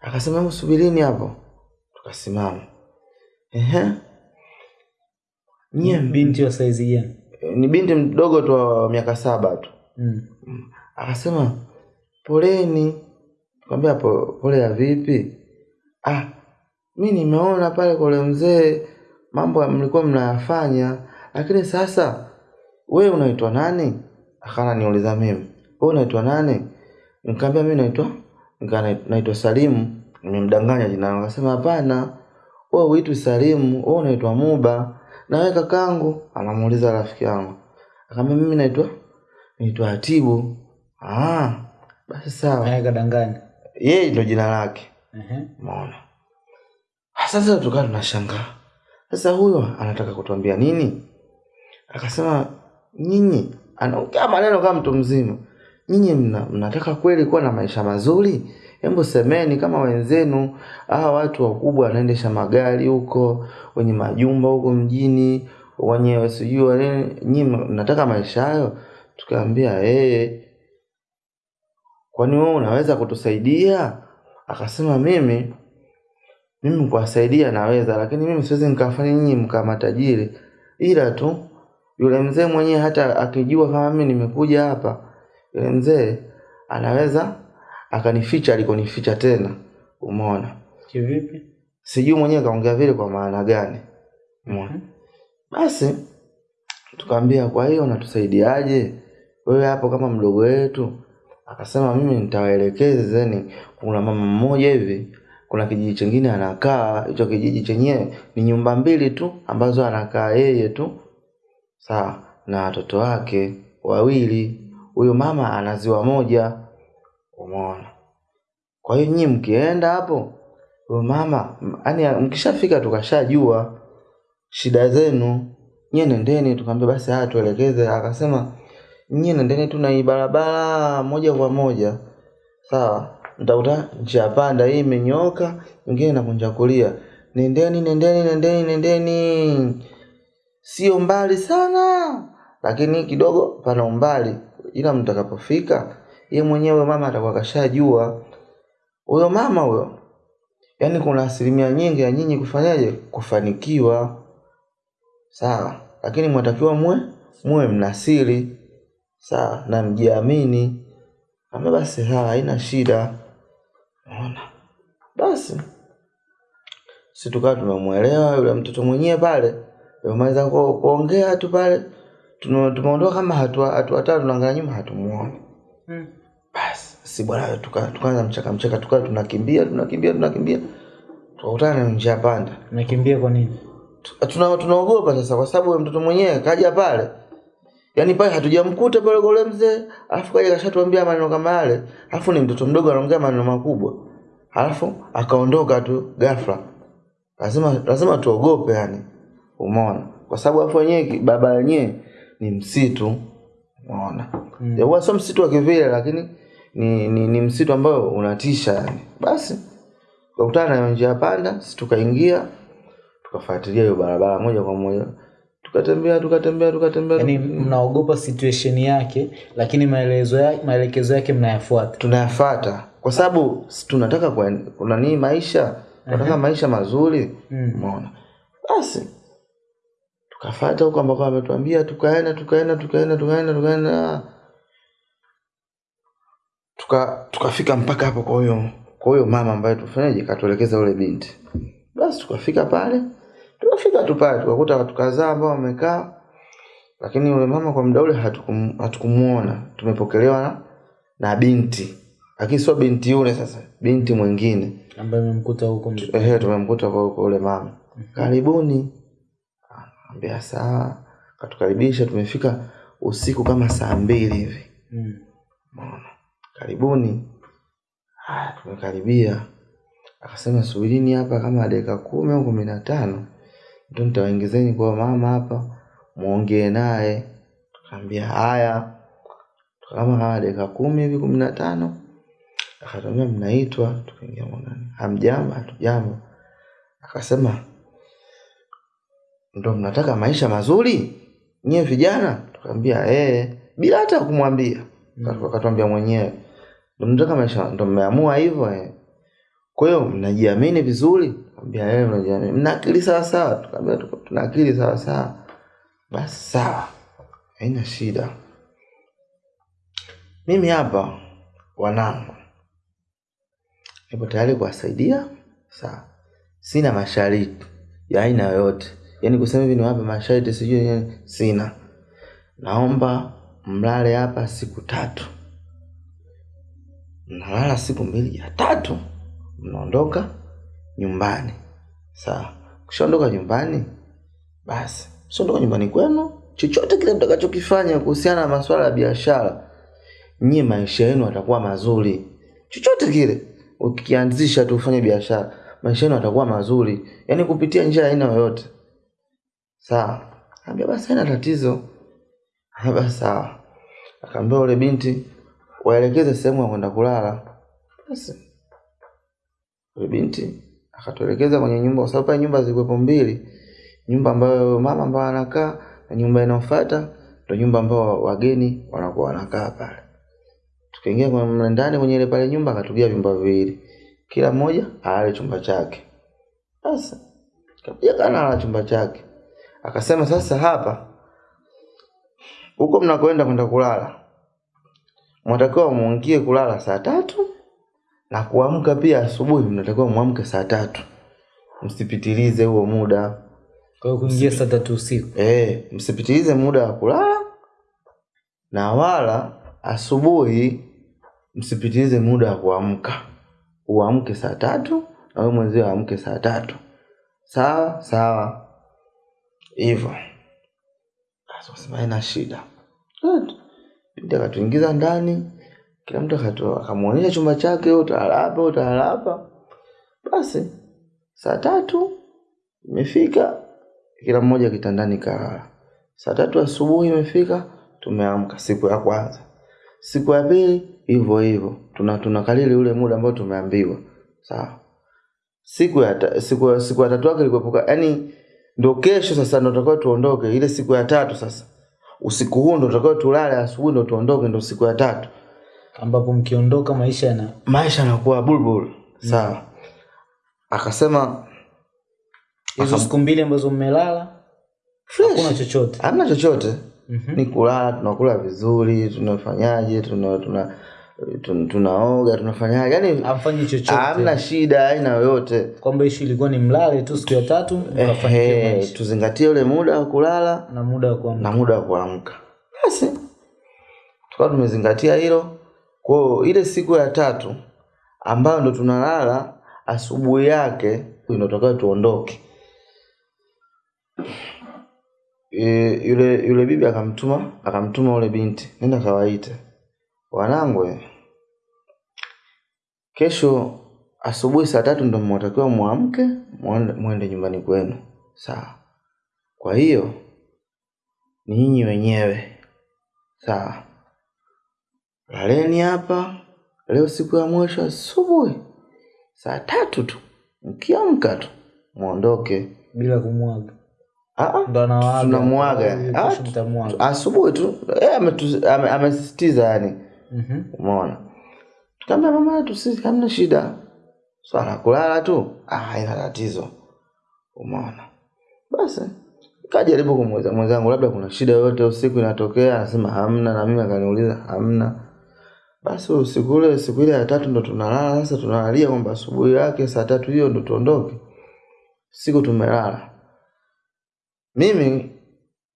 Akasema hebu subirini hapo. Tukasimama. Ehe. Nyie binti wa saizi gani? Ni binti mdogo tu wa miaka saba tu. Mm. akasema poleni. Kwambia po, pole ya vipi? Ah mi nimeona pale kwa mzee mambo mlikuwa mnayafanya lakini sasa wewe unaitwa nani? Akana niuliza mimi. Wewe unaitwa nani? Nikamwambia mimi naitwa naitwa Salimu nimemdanganya jina langu. Akasema hapana wewe uitwi Salimu wewe unaitwa Muba. Na wewe kakangu? Anamuuliza rafiki yangu. Akamwambia mimi naitwa naitwa Atibu ah basi sawa. Naye kadanganya yeye ndio jina lake. Ehe. umeona? Sasa tukawa tunashangaa. Sasa huyo anataka kutuambia nini akasema nyinyi anaongea maneno kama mtu mzima nyinyi mna, mnataka kweli kuwa na maisha mazuri? Hebu semeni kama wenzenu hawa watu wakubwa wanaendesha magari huko wenye majumba huko mjini wenye sijui nini. Nyinyi mnataka maisha hayo? Tukaambia eh kwani wewe unaweza kutusaidia? Akasema mimi mimi kuwasaidia naweza lakini mimi siwezi nikafanya nyinyi mkaa matajiri. Ila tu yule mzee mwenyewe hata akijua kama mimi nimekuja hapa yule mzee anaweza akanificha alikonificha tena. Umeona? Kivipi? Sijui mwenyewe kaongea vile kwa maana gani. Umeona? Basi tukaambia kwa hiyo natusaidiaje wewe hapo kama mdogo wetu. Akasema mimi nitawaelekezeni kuna mama mmoja hivi kuna kijiji chingine anakaa hicho kijiji chenyewe ni nyumba mbili tu ambazo anakaa yeye tu sawa na watoto wake wawili. Huyo mama anaziwa moja. Umeona. Kwa hiyo nyinyi mkienda hapo huyo mama yani mkishafika tukashajua shida zenu nyie nendeni tukamwambia basi haya tuelekeze. Akasema nyie nendeni tu na hii barabara moja kwa moja. Sawa mtakuta njia panda hii imenyooka ingine nakunja kulia nendeni nendeni nendeni nendeni sio mbali sana lakini kidogo pana umbali. Ila mtakapofika ye mwenyewe mama atakuwa kashajua. Huyo mama huyo yaani kuna asilimia nyingi ya nyinyi kufanyaje? Kufanikiwa. Sawa lakini mwatakiwa mwe mwe mnasiri. Sawa na mjiamini. Ama basi sawa haina shida. Unaona? basi si tukawa tumemwelewa yule mtoto mwenyewe pale tumemaliza ku- kuongea tu pale tume- tumeondoka kama hatua hatua tatu tunaangalia nyuma hatumuoni mm. basi si bwana tuka- tukaanza mchaka mchaka tukawa tunakimbia tunakimbia tunakimbia. Tukakutana na njia panda. Nakimbia kwa nini? Tuna tunaogopa sasa kwa sababu yule mtoto mwenyewe kaja pale. Yaani pale hatujamkuta pale kwa mzee alafu kaja kashatuambia maneno kama yale alafu ni mtoto mdogo anaongea maneno makubwa. Alafu akaondoka tu ghafla. Lazima lazima tuogope yani umeona? Kwa sababu hapo wenyewe baba wenyewe ni msitu. Umeona? Mm. huwa sio msitu wa kivile lakini ni, ni, ni msitu ambao unatisha yani. Basi tukakutana nayo njia panda sisi tukaingia tukafuatilia hiyo barabara moja kwa moja. Tukatembea tukatembea tukatembea. Yani, mnaogopa situation yake lakini maelezo ya, maelekezo yake mnayafuata. Tunayafata kwa sababu si tunataka kwa kuna nini maisha tunataka maisha mazuri. Umeona? Mm. basi tukafata huko ambako ametuambia tukaenda tukaenda tukaenda tukaenda tukaenda. Tuka tukafika mpaka hapo kwa huyo kwa huyo mama ambaye tufanyaje katuelekeza ule binti. Basi tukafika pale tukafika tu pale tukakuta watu kadhaa ambao wamekaa lakini yule mama kwa muda ule hatukum, hatukumuona. Tumepokelewa na, na binti. Lakini sio binti yule sasa binti mwingine. Ambaye amemkuta huko tumemkuta kwa huko ule mama. Karibuni ambia sawa katukaribisha tumefika usiku kama saa mbili hivi. Mm. Maona karibuni. Haya tumekaribia. Akasema subirini hapa kama dakika kumi au kumi na tano. Ndio nitawaingizeni kwa mama hapa muongee naye. Tukaambia haya. Kama kama dakika kumi hivi kumi na tano. Akatuambia mnaitwa? Tukaingia mwanani. Hamjambo? Hatujambo. Akasema ndo mnataka maisha mazuri? Nyie vijana? Tukaambia eh bila hata kumwambia. Mm. akatuambia mwenyewe ndo mnataka maisha ndo mmeamua hivyo eh. Kwa hiyo mnajiamini vizuri? Ambia eh mnajiamini. Mna akili sawa sawa? Tukaambia tuna akili sawa sawa. Basi sawa haina shida. Mimi hapa wanangu nipo tayari kuwasaidia sawa. Sina mashariki ya aina yoyote yaani kusema hivi niwape masharti sijui nini, sina. Naomba mlale hapa siku tatu. Mnalala siku mbili ya tatu mnaondoka nyumbani. Sawa. Kishaondoka nyumbani basi. Msiondoka nyumbani kwenu chochote kile mtakachokifanya kuhusiana na masuala ya biashara nyie maisha yenu yatakuwa mazuri. Chochote kile ukianzisha tu ufanye biashara maisha yenu yatakuwa mazuri. Yaani kupitia njia aina yoyote sawa. Akaambia basi haina tatizo. Akambia sawa. Akaambia ule binti waelekeze sehemu ya kwenda kulala. Basi ule binti akatuelekeza kwenye nyumba kwa sababu pale nyumba zilikuwepo mbili. Nyumba ambayo mama ambayo anakaa na nyumba inayofuata ndo nyumba ambayo wageni wanakuwa wanakaa pale. Tukaingia kwa- ndani kwenye ile pale nyumba akatugia vyumba viwili. Kila mmoja alale chumba chake. Basi kapiga kana ala chumba chake akasema sasa hapa huko mnakoenda kwenda kulala mnatakiwa muingie kulala saa tatu na kuamka pia asubuhi mnatakiwa mwamke saa tatu. Msipitilize huo muda. Kuingia saa tatu usiku. E, msipitilize muda wa kulala na wala asubuhi msipitilize muda wa kuamka. Uamke saa tatu na wewe mwenzio aamke saa tatu. Sawa sawa hivyo. Basi wakasema haina shida. Binti akatuingiza ndani kila mtu akamwonyesha chumba chake utalala hapa basi saa tatu imefika kila mmoja kitandani kalala. Saa tatu asubuhi imefika tumeamka siku ya kwanza. Siku ya pili hivyo hivyo. Tuna tunakalili ule muda ambao tumeambiwa. Sawa. Siku ya ta, siku, ya- siku ya tatu yake ilikuepuka. Yani ndo kesho sasa ndo tutakao tuondoke ile siku ya tatu sasa. Usiku huu ndo tutakao tulale asubuhi ndo tuondoke ndo siku ya tatu. Ambapo mkiondoka maisha yana maisha yanakuwa bulbul. Sawa. Akasema hizo siku mbili ambazo mmelala hakuna chochote. Hamna chochote. Mm-hmm. ni kulala tunakula vizuri tunafanyaje tuna, tuna, tuna, tunaoga tunafanyaje? Yani afanye chochote. hamna shida aina yoyote. Kwamba ishu ilikuwa ni mlale tu siku ya tatu maisha. tuzingatie ule muda wa kulala na muda wa kuamka. na muda wa kuamka. Basi tukawa tumezingatia hilo. Kwao ile siku ya tatu ambayo ndo tunalala asubuhi yake ndo tuondoke. E, yule yule bibi akamtuma akamtuma yule binti nenda kawaite wanangu kesho asubuhi saa tatu ndo mnatakiwa mwamke mwende nyumbani kwenu. Sawa. Kwa hiyo ni nyinyi wenyewe. Sawa. Laleni hapa leo siku ya mwisho asubuhi. Saa tatu tu. Mkiamka tu mwondoke. Bila kumwaga. Tunamwaga. Asubuhi tu. Eh, amesisitiza yani Mhm. umeona? Tukaambia mama yetu sisi hamna shida. Swala so, kulala tu. Ah, haina tatizo. Umeona? Basi kajaribu kumweza mwenzangu labda kuna shida yoyote usiku inatokea? Anasema hamna. Na mimi akaniuliza hamna. Basi usiku ule siku ile ya tatu ndo tunalala. Sasa tunalalia kwamba asubuhi yake saa tatu hiyo ndo tuondoke. Siku tumelala. Mimi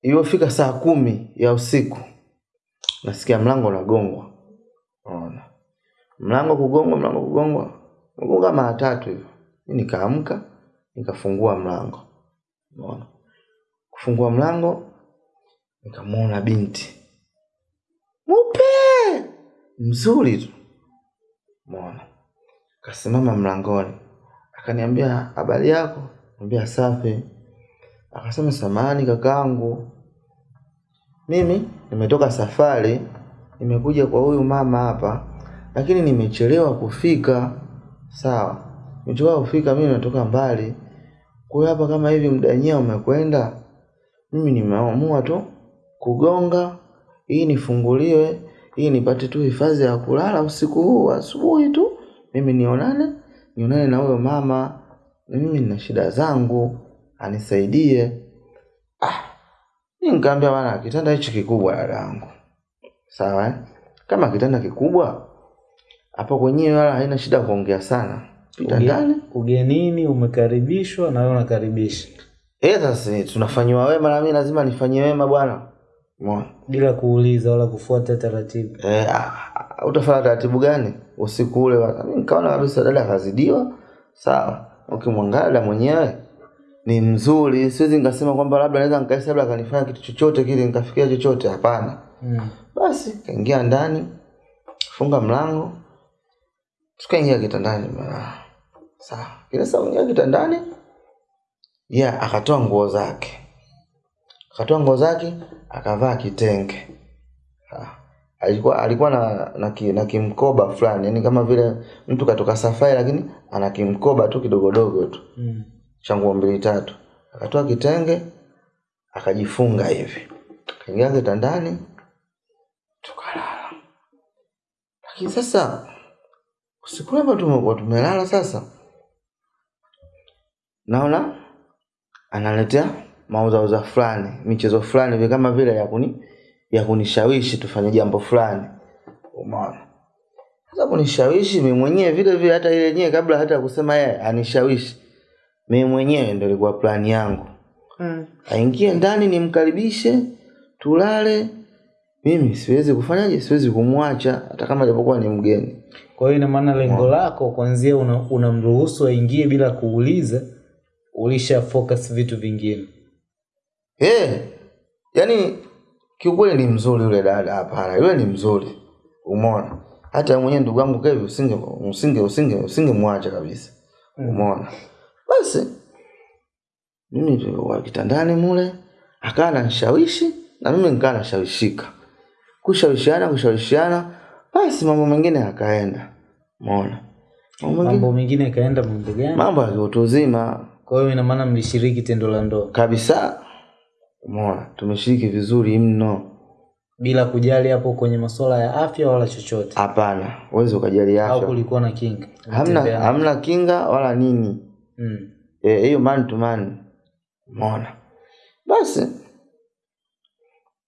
iliyofika saa kumi ya usiku nasikia mlango unagongwa Unaona. mlango kugongwa mlango kugongwa. Kugonga mara tatu hivyo nikaamka nikafungua mlango. Unaona. kufungua mlango nikamwona binti. Mupe mzuri tu. Umeona. kasimama mlangoni. Akaniambia habari yako? Niambia safi. Akasema samani kakaangu. Mimi nimetoka safari nimekuja kwa huyu mama hapa lakini nimechelewa kufika. Sawa nimechelewa kufika mimi natoka mbali. Kwa hiyo hapa kama hivi mdanyia umekwenda mimi nimeamua tu kugonga. Hii nifunguliwe hii nipate tu hifadhi ya kulala usiku huu asubuhi tu mimi nionane nionane na huyo mama na mimi nina shida zangu anisaidie. Ah ni nikaambia bana kitanda hichi kikubwa dada yangu sawa eh? kama kitanda kikubwa hapo kwenyewe wala haina shida kuongea sana. Pita Uge- ndani ugenini umekaribishwa na wewe unakaribisha. Eh sasa tunafanywa wema na mimi lazima nifanyie wema bwana. Bila kuuliza wala kufuata taratibu. Eh, ah, ah, utafanya taratibu gani? Usiku ule mimi mi nikaona kabisa dada kazidiwa sawa. Ukimwangalia dada mwenyewe ni mzuri. Siwezi nikasema kwamba labda naweza nikaisi labda akanifanya kitu chochote kile nikafikia chochote. Hapana mm. basi kaingia ndani funga mlango tukaingia kitandani sawa kile saa ingia kitandani yeah, akatoa nguo zake akatoa nguo zake akavaa kitenge ha. alikuwa alikuwa na na, ki, na kimkoba fulani yani kama vile mtu katoka safari lakini ana kimkoba tu kidogodogo tu Mm. cha nguo mbili tatu akatoa kitenge akajifunga hivi kaingia kitandani tukalala. Lakini sasa usiku ule ambao tumekuwa tumelala sasa. Naona analetea mauzauza fulani michezo fulani hivi kama vile ya kuni ya kunishawishi tufanye jambo fulani. Umeona? Sasa kunishawishi mimi mwenyewe vile vile hata ile yenyewe kabla hata kusema yeye anishawishi. Mimi mwenyewe ndio ilikuwa plani yangu. Mm. aingie ndani nimkaribishe tulale mimi siwezi kufanyaje siwezi kumwacha hata kama japokuwa ni mgeni. Kwa hiyo ina maana lengo lako kwanzia una- unamruhusu aingie bila kuuliza ulisha focus vitu vingine. Eh, yani kiukweli ni mzuri yule dada hapana yule ni mzuri umeona. Hata mwenyewe ndugu yangu kevi usinge usinge usinge usingemwacha kabisa umeona. Basi mimi kitandani mule akawa ananishawishi na mimi nikaa nashawishika kushawishiana kushawishiana basi mambo mengine yakaenda. Mona mambo mengine yakaenda mambo gani? Mambo ya kiutu uzima. Kwa hiyo ina maana mlishiriki tendo la ndoa? Kabisa. Mona tumeshiriki vizuri mno. Bila kujali hapo kwenye masuala ya afya wala chochote? Hapana. Uwezi ukajali au kulikuwa na kinga? Hamna hamna kinga wala nini. Mm. e, hiyo man to man. Mona basi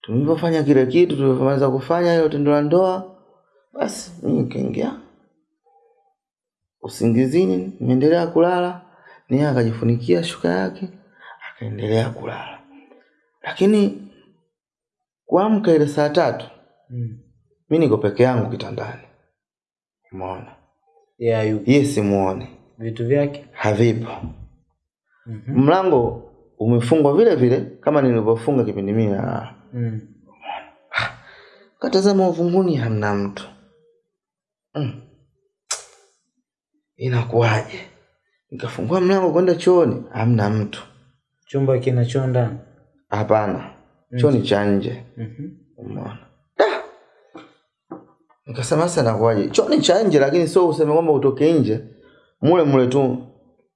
tulivyofanya kile kitu tulivyomaliza kufanya hilo tendo la ndoa basi mimi nikaingia usingizini nimeendelea kulala ni akajifunikia shuka yake akaendelea kulala. Lakini kuamka ile saa tatu Mm. mi niko peke yangu kitandani. Umeona? Yeah, ye simuone vitu vyake? Havipo. Mm-hmm. mlango umefungwa vile vile kama nilivyofunga kipindi mimi na Mm. katazama uvunguni hamna mtu. Mm. inakuwaje? Nikafungua mlango kwenda chooni hamna mtu. Chumba kina choo ndani? Hapana. Chooni cha nje. Mhm. umeona. Nikasema sasa nakuwaje chooni cha nje lakini sio useme kwamba utoke nje. Mule mule tu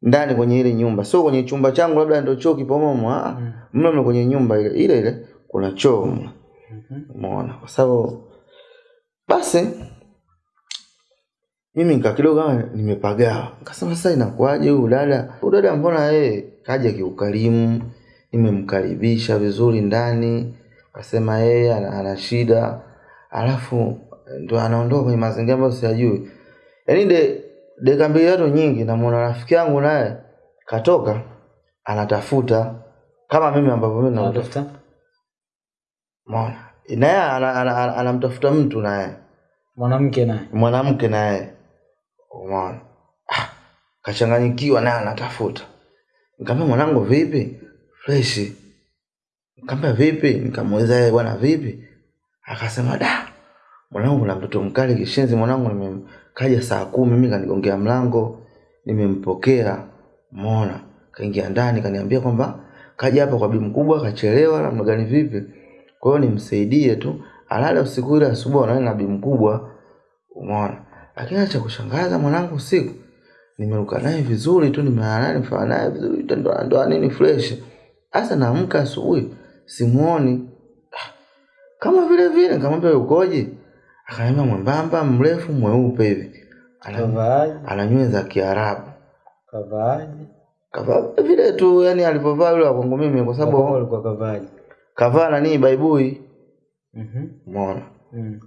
ndani kwenye ile nyumba. Sio kwenye chumba changu labda ndio choo kipomomo ah Mm. mle mle kwenye nyumba ile ile ile kuna choo. Mle Mhm. umeona? Kwa sababu basi mimi nika kidogo kama nimepagawa nikasema sasa inakuwaje huyu dada? Huyu dada mbona yeye kaja kiukarimu nimemkaribisha vizuri ndani. Kasema yeye ana, ana shida. Alafu ndo anaondoka kwenye mazingira ambayo siyajui. Yaani de dakika mbili tatu nyingi namwona rafiki yangu naye katoka anatafuta. Kama mimi ambavyo mimi Umeona? Naye ana- ana- ana- anamtafuta mtu naye, mwanamke naye mwanamke naye. Umeona? Ah, kachanganyikiwa naye anatafuta. Nikamwambia mwanangu vipi? Fresh. Nikamwambia vipi? Nikamuuliza yeye bwana vipi? Akasema da. Mwanangu kuna mtoto mkali kishenzi mwanangu nimekaja saa kumi mimi kanigongea mlango nimempokea umeona kaingia ndani kaniambia kwamba kaja hapa kwa bibi mkubwa kachelewa namna gani vipi kwa hiyo nimsaidie tu alale usiku ile asubuhi anaenda na bibi mkubwa. Umeona? Lakini cha kushangaza mwanangu usiku. Nimeruka naye vizuri tu nimelala naye nimefanya naye vizuri tendo ndo nini fresh. Sasa naamka asubuhi simuoni. Kama vile vile nikamwambia "Wewe ukoje akaniambia mwembamba mrefu mweupe hivi. Kavaaje? ana nywele za kiarabu. Kavaaje? Kavaa vile tu yani alivyovaa yule wa kwangu mimi kwa sababu alikuwa kavaaje kavaa nanii baibui Mhm. umeona Mm.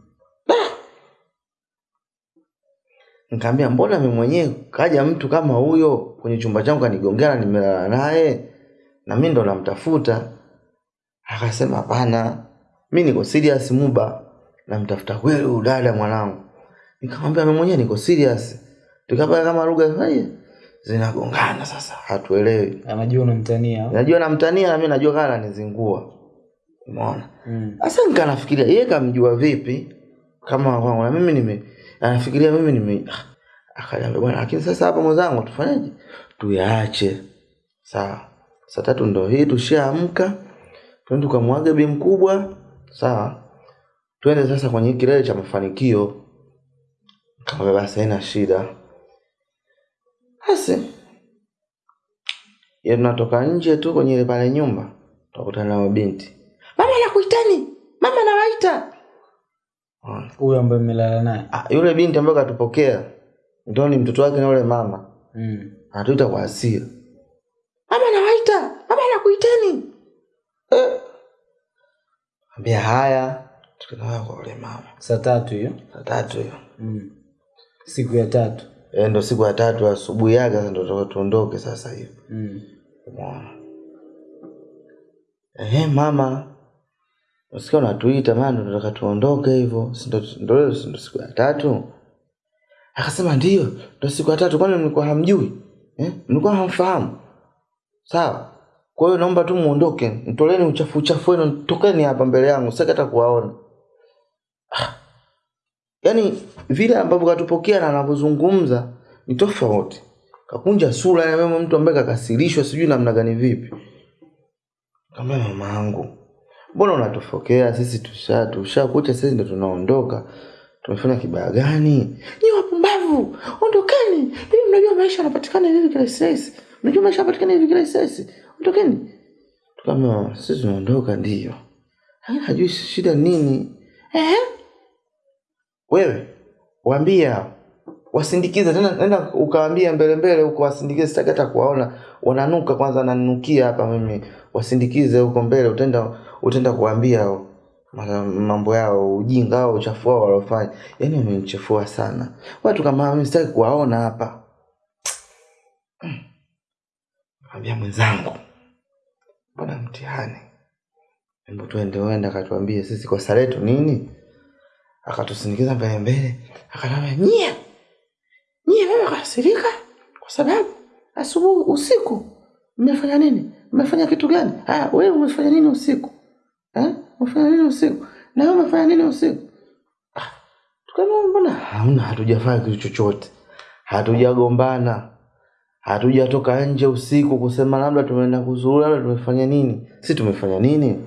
Nikamwambia mbona mimi mwenyewe kaja mtu kama huyo kwenye chumba changu kanigongea na nimelala naye na mimi ndo namtafuta. Akasema hapana, mimi niko serious Muba, namtafuta kweli huyu dada mwanangu. Nikamwambia mimi mwenyewe niko serious. Tukapata kama lugha zinagongana sasa, hatuelewi. anajua unamtania? Najua namtania na mimi najua kana ananizingua. Umeona? Mm. Sasa nika nafikiria yeye kamjua vipi kama kwangu na mimi nime anafikiria mimi nime ah, akaniambia bwana lakini sasa hapa mwenzangu tufanyaje? Tuyaache. Sawa. Saa tatu ndo hii tushaamka. Twende tukamwage bi mkubwa. Sawa. Twende sasa kwenye kilele cha mafanikio. Kama basi haina shida. Basi tunatoka nje tu kwenye ile pale nyumba tukutana na binti. Mama. Mama nawaita. Unaona? huyo ambaye mmelala naye Ah, yule binti ambaye katupokea ndo ni mtoto wake na yule mama mm. anatuita kwa hasira mama nawaita mama nakuiteni eh. ambia haya tukaenda kwa yule mama saa tatu hiyo saa tatu hiyo mm. siku ya tatu e, ndo siku ya tatu asubuhi yake sasa ndo tuondoke sasa hivi mm. umeona ehe mama usikia unatuita maana tunataka tuondoke hivyo. Ndo- siku ya tatu? Akasema ndio ndo siku ya tatu. Kwani mlikuwa hamjui? Eh? mlikuwa hamfahamu. Sawa. Kwa hiyo naomba tu muondoke. Mtoleni uchafu uchafu wenu. Tokeni hapa mbele yangu. Sitaki hata kuwaona. Ah. yaani vile ambavyo katupokea na anavyozungumza ni tofauti. Kakunja sura ya mtu ambaye kakasirishwa sijui namna gani vipi. Kama mama yangu mbona unatufokea sisi tusha tushakucha sisi ndo tunaondoka? Tumefanya kibaya gani? Nyi wapumbavu! Ondokeni! Hivi mnajua maisha yanapatikana hivi kila rahisi mnajua maisha yanapatikana hivi kila ondokeni! Tukama sisi tunaondoka ndiyo lakini hajui shida nini. Ehe. wewe waambie hao wasindikize tena nenda ukaambia mbele mbele huko wasindikize sitaki hata kuwaona. Wananuka kwanza nanukia hapa mimi. Wasindikize huko mbele utaenda utaenda kuambia mambo yao ujinga au uchafu wao walofanya yani wamenichafua sana. Watu kama mimi sitaki kuwaona hapa. Ambia mwenzangu. Mbona mtihani? Hebu tuende uende akatuambie sisi kosa letu nini? Akatusindikiza mbele mbele akaniambia nyie nyie wewe kasirika kwa sababu asubuhi usiku mmefanya nini? Mmefanya kitu gani? Ah wewe umefanya nini usiku? Eh? umefanya nini usiku? Na wewe umefanya nini usiku? Ah, tukaambia mbona hatujafanya kitu chochote. Hatujagombana. Hatujatoka nje usiku kusema labda tumeenda kuzuru labda tumefanya nini. Si tumefanya nini?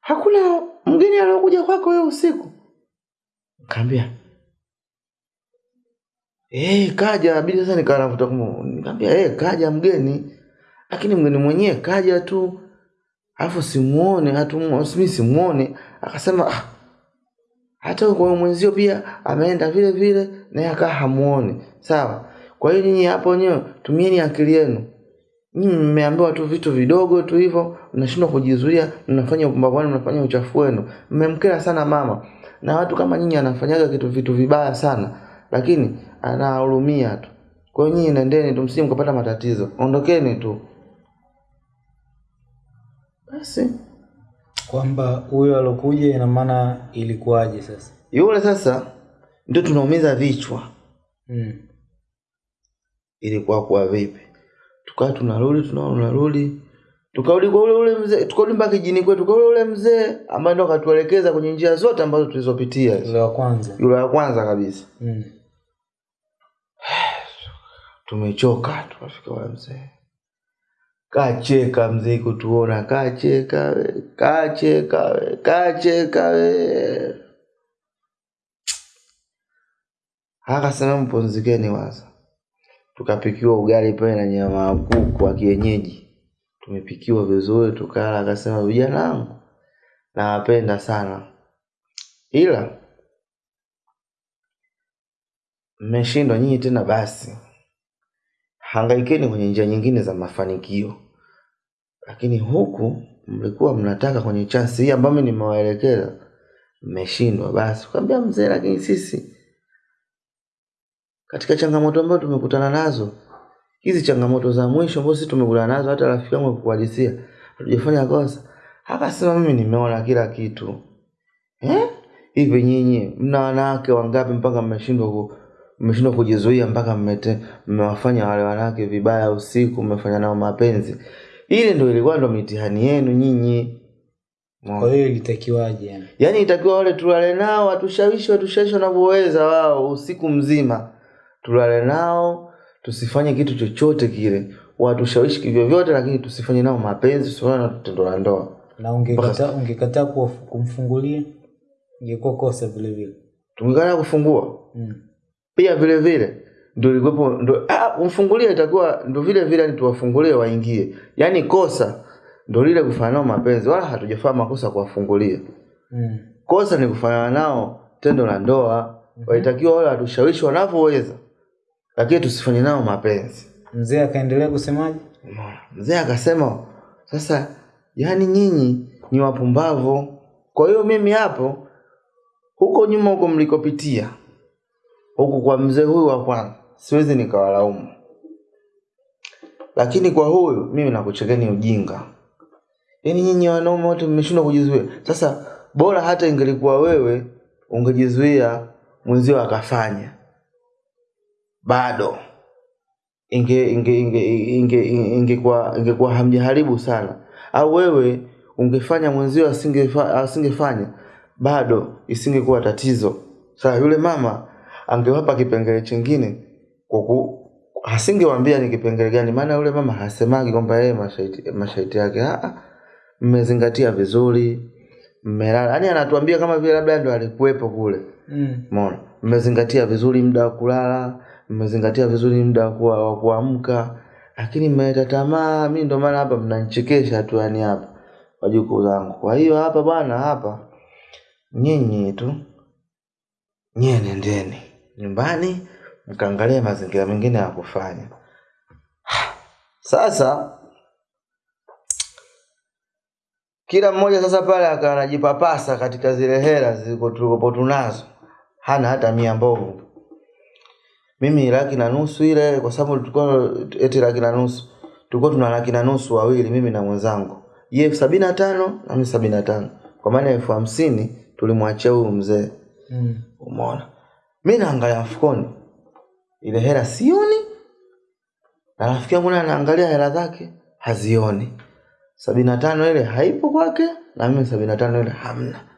Hakuna mgeni aliyokuja kwako wewe usiku. Kaambia Eh, kaja bibi sasa nikawa navuta kumu. Nikamwambia eh, kaja mgeni. Lakini mgeni mwenyewe kaja tu. Alafu simuone, hatu mimi simuone. Akasema ah, hata kwa mwenzio pia ameenda vile vile naye akaa hamuoni. Sawa. Kwa hiyo nyinyi hapo wenyewe tumieni akili yenu. Nyinyi mmeambiwa tu vitu vidogo tu hivyo, mnashindwa kujizuia, mnafanya upumbavu mnafanya uchafu wenu. Mmemkera sana mama. Na watu kama nyinyi anafanyaga kitu vitu vibaya sana, lakini anahurumia tu. Kwa hiyo nyinyi nendeni tu, msije mkapata matatizo. Ondokeni tu. Basi kwamba huyo alokuja ina maana ilikuwaje sasa yule sasa ndio tunaumiza vichwa. mm. ilikuwa kwa vipi tukawa tunarudi tunaona tunarudi tukarudi kwa ule ule mzee tukarudi mpaka kijini kwetu kwa ule ule mzee ambaye ndo akatuelekeza kwenye njia zote ambazo tulizopitia yule wa kwanza yule wa kwanza kabisa mm. Tumechoka tukafika wale mzee. Kacheka mzee kutuona kacheka we kacheka we kacheka we. Akasema mpumzikeni waza. Tukapikiwa ugali pale na nyama ya kuku wa kienyeji. Tumepikiwa vizuri tukala akasema vijana wangu nawapenda sana. Ila mmeshindwa nyinyi tena basi hangaikeni kwenye njia nyingine za mafanikio. Lakini huku mlikuwa mnataka kwenye chansi hii ambayo nimewaelekeza mmeshindwa. Basi ukaambia mzee lakini sisi katika changamoto ambazo tumekutana nazo hizi changamoto za mwisho ambazo sisi tumekutana nazo hata rafiki yangu akukuhadisia hatujafanya kosa. Akasema mimi nimeona kila kitu. Eh? Hivi nyinyi mna wanawake wangapi mpaka mmeshindwa mmeshindwa kujizuia mpaka mmewafanya wale wanawake vibaya usiku mmefanya nao mapenzi. Ile ndio ilikuwa ndo mitihani yenu nyinyi. Kwa hiyo ilitakiwaje yani? yaani itakiwa wale tulale nao watushawishi watushawishi wanavyoweza wao usiku mzima. Tulale nao tusifanye kitu chochote kile. Watushawishi kivyovyote lakini tusifanye nao mapenzi tusifanye na tendo la ndoa. Na ungekataa ungekataa kumfungulia? Ingekuwa kosa vile vile. Tungekana kufungua. Mm. Pia vile vile ndio ilikuwepo ndio ah kumfungulia itakuwa ndio vile vile ni tuwafungulie waingie. Yaani kosa ndio lile kufanya nao mapenzi wala hatujafanya makosa kuwafungulia. Mm. kosa ni kufanya nao tendo la ndoa. Mm -hmm. walitakiwa wale watushawishi wanavyoweza lakini tusifanye nao mapenzi. Mzee akaendelea kusemaje? Mzee akasema sasa yani nyinyi ni wapumbavu. Kwa hiyo mimi hapo huko nyuma huko mlikopitia huku kwa mzee huyu wa kwanza siwezi nikawalaumu. Lakini kwa huyu mimi nakuchekeni ujinga. Yaani nyinyi wanaume wote mmeshindwa kujizuia. Sasa bora hata ingelikuwa wewe ungejizuia mwenzio akafanya. Bado. Inge inge inge inge ingekuwa ingekuwa hamjaharibu sana. Au wewe ungefanya mwenzio asingefanya, asingefanya bado isingekuwa tatizo. Sasa yule mama angewapa kipengele chingine kwa ku asingewambia ni kipengele gani maana yule mama hasemagi kwamba yeye mashaiti, mashaiti yake mmezingatia vizuri mmelala yaani anatuambia kama vile labda ndo alikuwepo kule mm. Mmezingatia vizuri muda wa kulala, mmezingatia vizuri muda wa wa kuamka, lakini mmeleta tamaa. Mimi ndo maana hapa mnanichekesha tu, yani hapa wajukuu zangu. Kwa hiyo hapa bwana, hapa nyinyi tu nyie nendeni nyumbani mkaangalia mazingira mengine ya kufanya. Sasa kila mmoja sasa pale akawa anajipapasa katika zile hela zilizokuwa tunazo, hana hata mia mbovu. Mimi laki na nusu ile, kwa sababu tulikuwa eti laki na nusu, tulikuwa tuna laki na nusu wawili, mimi na mwenzangu, ye elfu sabini na tano na mimi sabini na tano kwa maana elfu hamsini tulimwachia huyu mzee. Mm. Umeona, mi naangalia mfukoni, ile hela sioni, na rafiki yangu naye anaangalia hela zake hazioni. Sabini na tano ile haipo kwake na mimi sabini na tano ile hamna.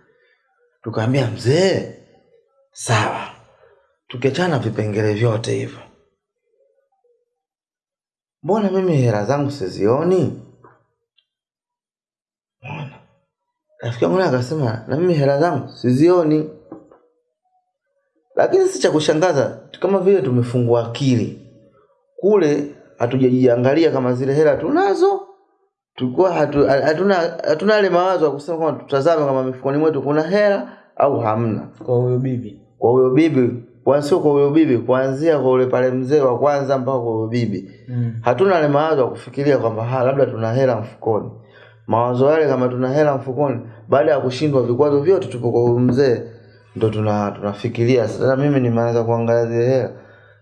Tukaambia mzee sawa. Tukiachana vipengele vyote hivyo. Mbona mimi hela zangu sizioni? Mbona? rafiki yangu naye akasema na mimi hela zangu sizioni lakini si cha kushangaza kama vile tumefungua akili. Kule hatujajiangalia kama zile hela tunazo. Tulikuwa hatu, hatuna hatuna yale mawazo ya kusema kwamba tutazame kama mifukoni mwetu kuna hela au hamna. Kwa huyo bibi. Kwa huyo bibi kwa sio kwa huyo bibi kuanzia kwa ule pale mzee wa kwanza mpaka kwa huyo bibi. Mm. hatuna yale mawazo ya kufikiria kwamba ha labda tuna hela mfukoni. Mawazo yale kama tuna hela mfukoni baada ya kushindwa vikwazo vyote tupo kwa huyo mzee ndo tuna tunafikiria. Sasa mimi nimeanza kuangalia zile hela.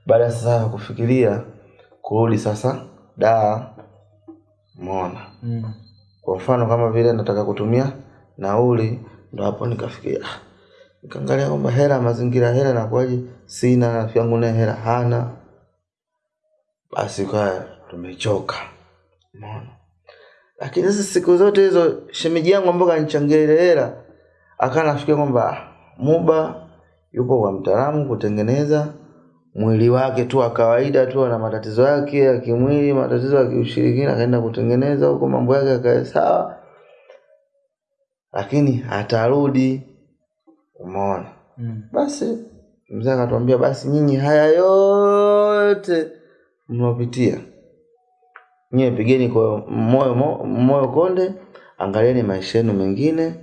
Baada ya sasa kufikiria kurudi sasa daa mona Mm. kwa mfano kama vile nataka kutumia nauli ndo hapo nikafikiria ah, nikaangalia kwamba hela mazingira hela nakuaje sina rafiki yangu naye hela hana. Basi kwa tumechoka. Mona. lakini sasa siku zote hizo shemeji yangu ambao kanichangia ile hela akanafikia kwamba ah, muba yupo kwa mtaalamu kutengeneza mwili wake tu wa kawaida tu ana matatizo yake ya kimwili matatizo ya kiushirikina akaenda kutengeneza huko mambo yake yakae sawa. Lakini atarudi umeona? Mm. basi mzee akatuambia basi nyinyi haya yote mnaopitia nyie pigeni kwa moyo moyo konde angalieni maisha yenu mengine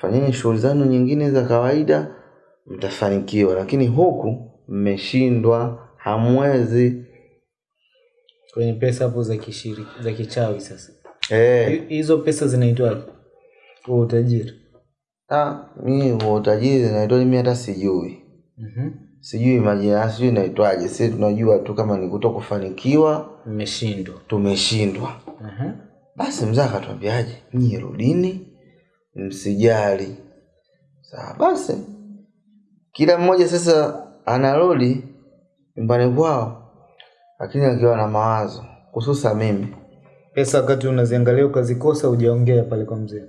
fanyeni shughuli zenu nyingine za kawaida mtafanikiwa. Lakini huku mmeshindwa hamwezi. Kwenye pesa hapo za kishiri za kichawi sasa. Eh. Hi- hizo pesa zinaitwaje huo utajiri. Ah mimi huo utajiri zinaitwa mimi hata sijui. Mhm. sijui majina sijui inaitwaje. Sisi tunajua tu kama ni kuto kufanikiwa mmeshindwa. tumeshindwa. Mhm. basi mzee akatwambiaje nyie rudini msijali. Sawa basi. Kila mmoja sasa anarudi nyumbani kwao lakini akiwa na mawazo hususa mimi. Pesa wakati unaziangalia ukazikosa ujaongea pale kwa mzee.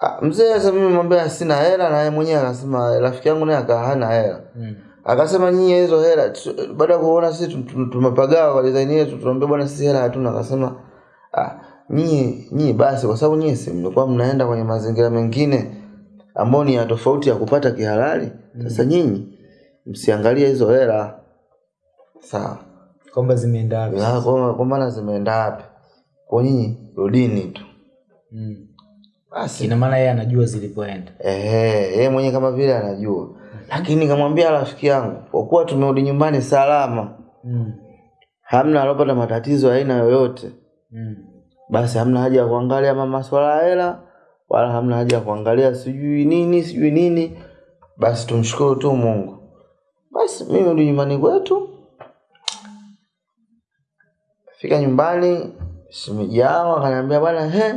Ah, mzee sasa mimi mwambia sina hela na yeye mwenyewe akasema rafiki yangu naye akaa hana hela. Mm. akasema nyinyi hizo hela baada ya kuona sisi tu- tu- tumepagawa kwa design yetu tunaambia bwana sisi hela hatuna. Akasema ah nyinyi nyinyi basi kwa sababu nyinyi si mlikuwa mnaenda kwenye mazingira mengine ambayo ni ya tofauti ya kupata kihalali? Sasa nyinyi msiangalie hizo hela. Sawa. Kwamba zimeenda wapi kwa maana zimeenda wapi? Kwa nyinyi rudini tu. Mm. basi. Ina maana yeye anajua zilipoenda. Ehe, yeye mwenyewe kama vile anajua. Lakini kamwambia rafiki yangu kwa kuwa tumerudi nyumbani salama mm. hamna alopata matatizo aina yoyote mm. Basi hamna haja ya kuangalia maswala ya hela wala hamna haja ya kuangalia sijui nini sijui nini. Basi tumshukuru tu mungu. Basi mimi rudi nyumbani kwetu. Fika nyumbani shemeji yangu akaniambia bwana he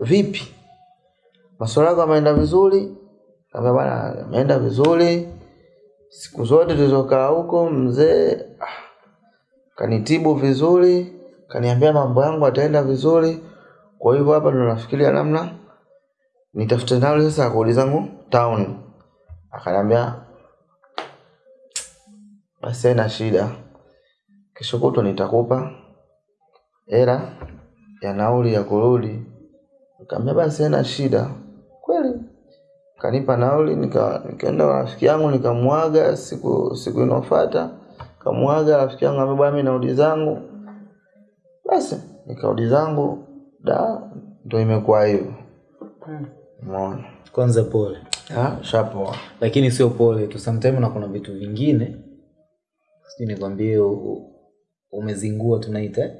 vipi? Maswala yako ameenda vizuri. Kaambia bwana ameenda vizuri. Siku zote tulizokaa huko mzee ah, kanitibu vizuri kaniambia mambo yangu ataenda vizuri. Kwa hivyo hapa ndo nafikiria namna nitafute nauli sasa ya kurudi zangu town. Akaniambia basi haina shida. Kesho kutwa nitakupa hela ya nauli ya kurudi. Nikamwambia basi haina shida. Kweli. Kanipa nauli nika nikaenda kwa rafiki yangu nikamwaga siku siku inofuata kamwaga rafiki yangu ambaye bwana mimi naudi zangu basi nikarudi zangu da ndo imekuwa hivyo umeona? Kwanza pole. Ah, shapoa. Lakini sio pole tu sometime na kuna vitu vingine sijui nikwambie umezingua tunaita?